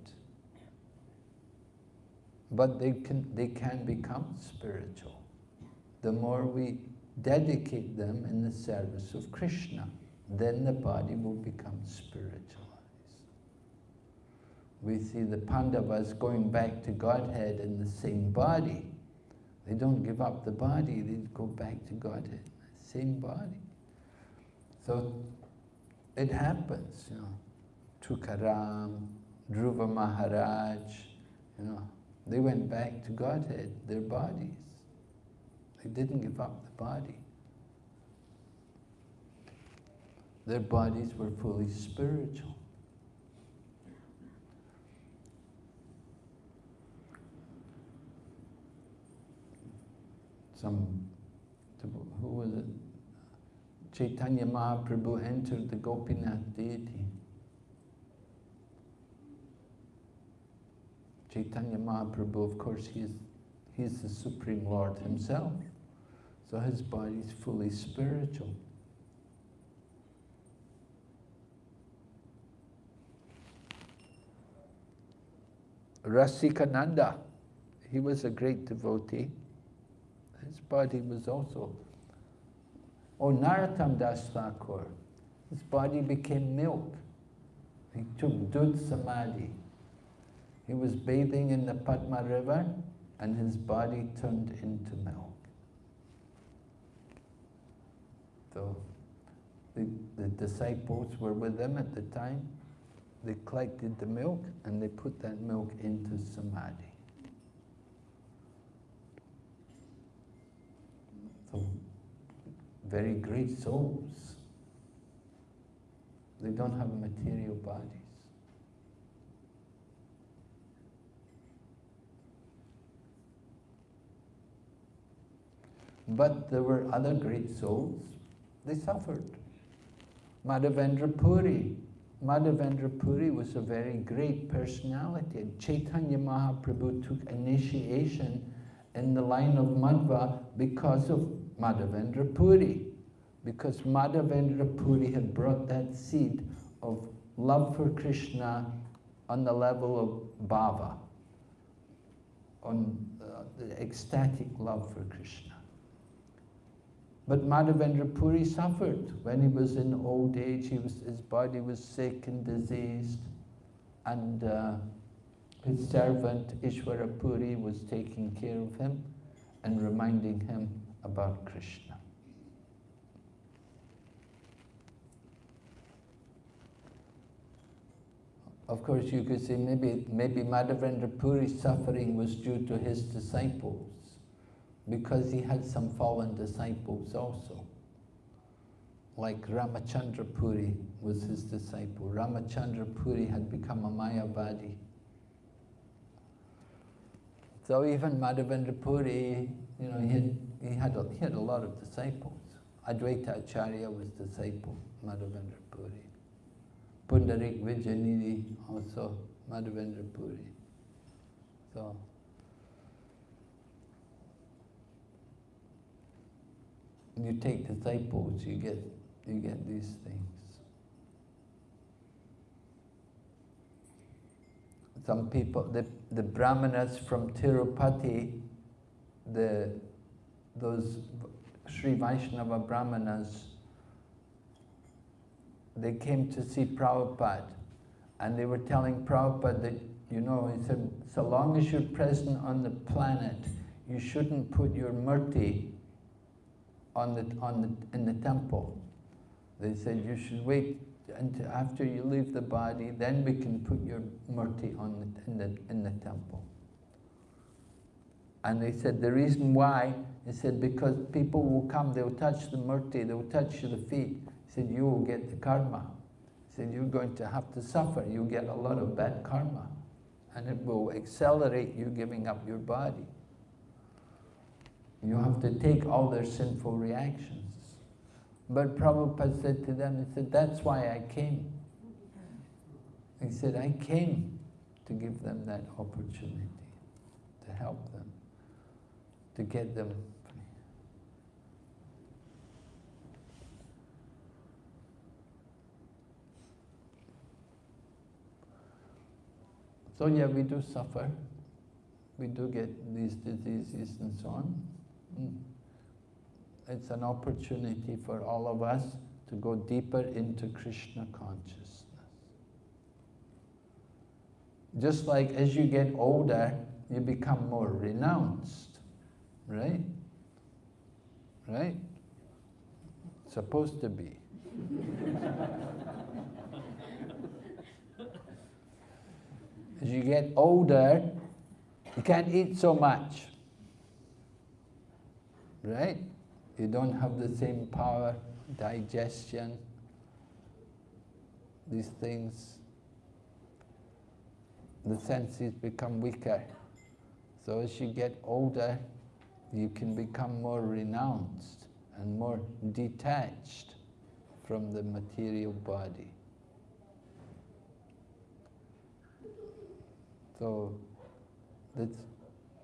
But they can, they can become spiritual. The more we dedicate them in the service of Krishna, then the body will become spiritualized. We see the Pandavas going back to Godhead in the same body. They don't give up the body, they go back to Godhead, same body. So it happens, you know. Tukaram, Dhruva Maharaj, you know, they went back to Godhead, their bodies. They didn't give up the body. Their bodies were fully spiritual. Some, who was it? Chaitanya Mahaprabhu entered the Gopinath deity. Chaitanya Mahaprabhu, of course, he's, is, he is the Supreme Lord himself. So his body is fully spiritual. Rasikananda, he was a great devotee. His body was also... Narottam Das Thakur, his body became milk. He took Dud Samadhi. He was bathing in the Padma river and his body turned into milk. So the, the disciples were with him at the time. They collected the milk and they put that milk into samadhi. So, very great souls. They don't have material bodies. But there were other great souls, they suffered. Madhavendra Puri. Madhavendra Puri was a very great personality. Chaitanya Mahaprabhu took initiation in the line of Madhva because of Madhavendra Puri. Because Madhavendra Puri had brought that seed of love for Krishna on the level of bhava, on uh, the ecstatic love for Krishna. But Madhavendra Puri suffered when he was in old age. He was, his body was sick and diseased, and uh, his servant Ishwara Puri was taking care of him and reminding him about Krishna. Of course, you could say maybe, maybe Madhavendra Puri's suffering was due to his disciples because he had some fallen disciples also. Like Ramachandra Puri was his disciple. Ramachandra Puri had become a Mayavadi. So even Madhavendra Puri, you know, he had, he had, a, he had a lot of disciples. Advaita Acharya was disciple, Madhavendra Puri. Pundarik Vidyanidhi, also Madhavendra Puri. So, you take disciples, you get, you get these things. Some people, the, the brahmanas from Tirupati, the, those Sri Vaishnava brahmanas, they came to see Prabhupada and they were telling Prabhupada that, you know, he said, so long as you're present on the planet, you shouldn't put your murti on the, on the, in the temple. They said you should wait until after you leave the body, then we can put your murti on the, in, the, in the temple. And they said the reason why, they said because people will come, they'll touch the murti, they'll touch the feet. He said you will get the karma. He said you're going to have to suffer, you'll get a lot of bad karma. And it will accelerate you giving up your body. You have to take all their sinful reactions. But Prabhupada said to them, he said, that's why I came. He said, I came to give them that opportunity, to help them, to get them. So yeah, we do suffer. We do get these diseases and so on. Mm. It's an opportunity for all of us to go deeper into Krishna consciousness. Just like as you get older, you become more renounced, right? Right? Supposed to be. as you get older, you can't eat so much right? You don't have the same power, digestion, these things, the senses become weaker. So as you get older, you can become more renounced and more detached from the material body. So it's,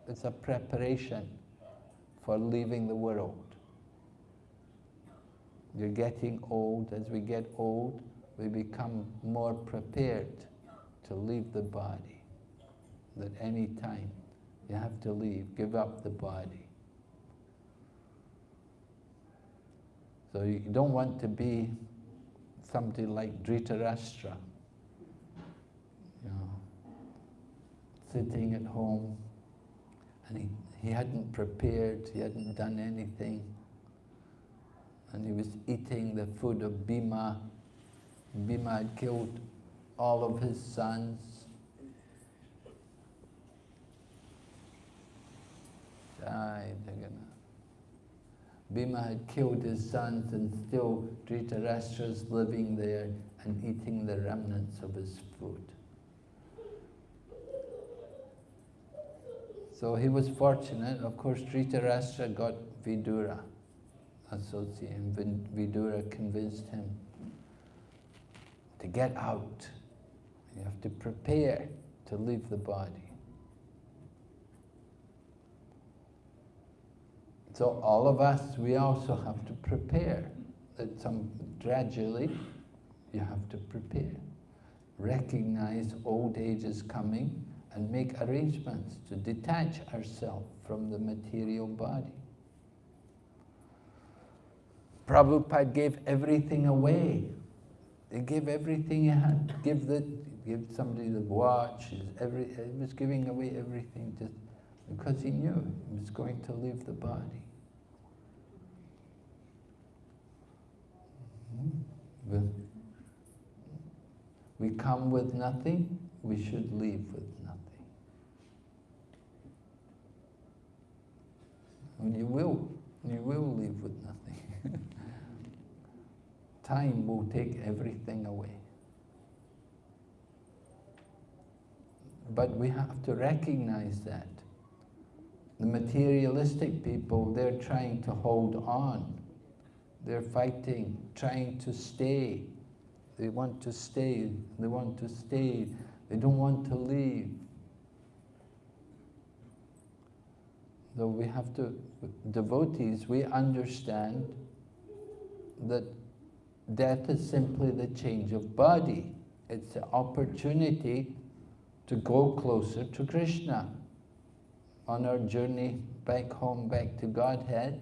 it's a preparation for leaving the world. You're getting old. As we get old, we become more prepared to leave the body. That any time you have to leave, give up the body. So you don't want to be somebody like Dhritarashtra. You know, sitting at home and he, he hadn't prepared, he hadn't done anything. And he was eating the food of Bhima. Bhima had killed all of his sons. Jai. Bhima had killed his sons and still Dhritarashtra's living there and eating the remnants of his food. So he was fortunate. Of course, Dhritarashtra got Vidura associate, and Vidura convinced him to get out. You have to prepare to leave the body. So all of us, we also have to prepare. That some gradually, you have to prepare. Recognize old age is coming and make arrangements to detach ourselves from the material body. Prabhupada gave everything away. He gave everything he had. Give the, give somebody the watch. Every, he was giving away everything just because he knew he was going to leave the body. Hmm? We come with nothing, we should leave with nothing. And you will, you will leave with nothing. Time will take everything away. But we have to recognize that. The materialistic people, they're trying to hold on. They're fighting, trying to stay. They want to stay, they want to stay, they don't want to leave. So we have to, devotees, we understand that death is simply the change of body. It's an opportunity to go closer to Krishna. On our journey back home, back to Godhead,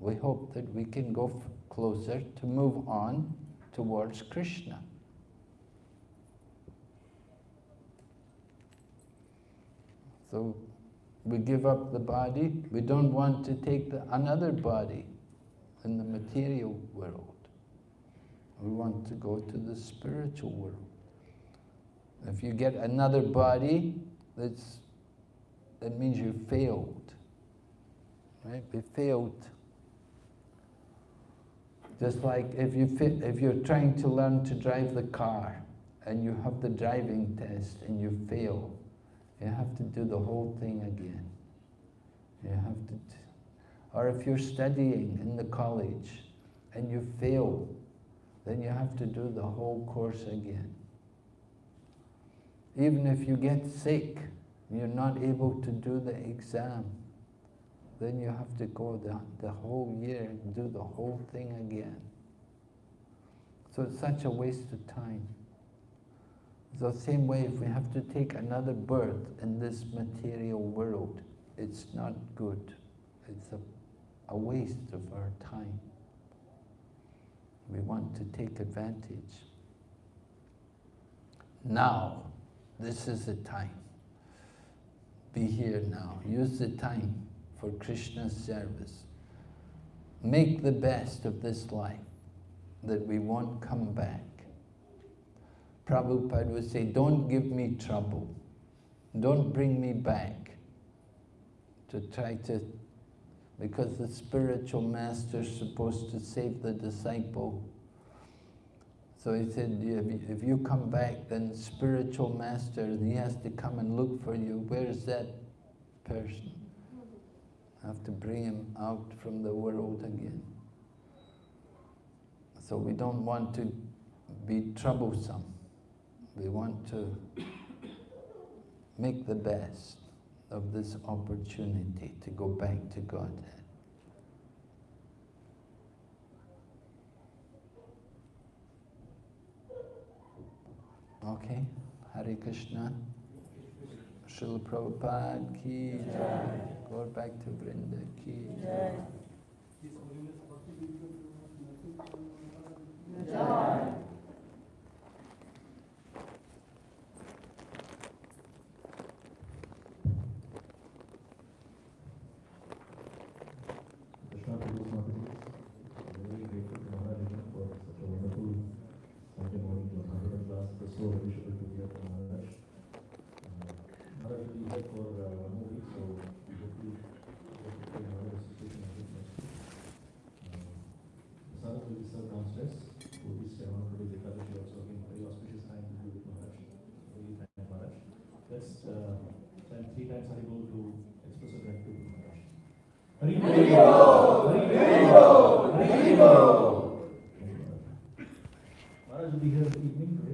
we hope that we can go closer to move on towards Krishna. So we give up the body, we don't want to take the, another body in the material world. We want to go to the spiritual world. If you get another body, that's, that means you failed. Right? We failed. Just like if, you fit, if you're trying to learn to drive the car and you have the driving test and you fail, you have to do the whole thing again. You have to, or if you're studying in the college and you fail, then you have to do the whole course again. Even if you get sick, you're not able to do the exam, then you have to go the, the whole year and do the whole thing again. So it's such a waste of time. The same way, if we have to take another birth in this material world, it's not good. It's a, a waste of our time. We want to take advantage. Now, this is the time. Be here now. Use the time for Krishna's service. Make the best of this life, that we won't come back. Prabhupada would say, don't give me trouble. Don't bring me back to try to, because the spiritual master is supposed to save the disciple. So he said, if you come back, then spiritual master, he has to come and look for you. Where's that person? I have to bring him out from the world again. So we don't want to be troublesome. We want to make the best of this opportunity to go back to Godhead. Okay, Hare Krishna. Srila Prabhupada ki jai. Go back to Vrinda ki jai. jai. so we should Maharaj. Devotees, I want to do the Ekadashi also again, very auspicious time to do with Maharaj. Really thank Maharaj. Uh, three times Hari Bol to express our gratitude to Maharaj. Hari Bol! Hari Bol! Hari Bol! Maharaj will be here evening today.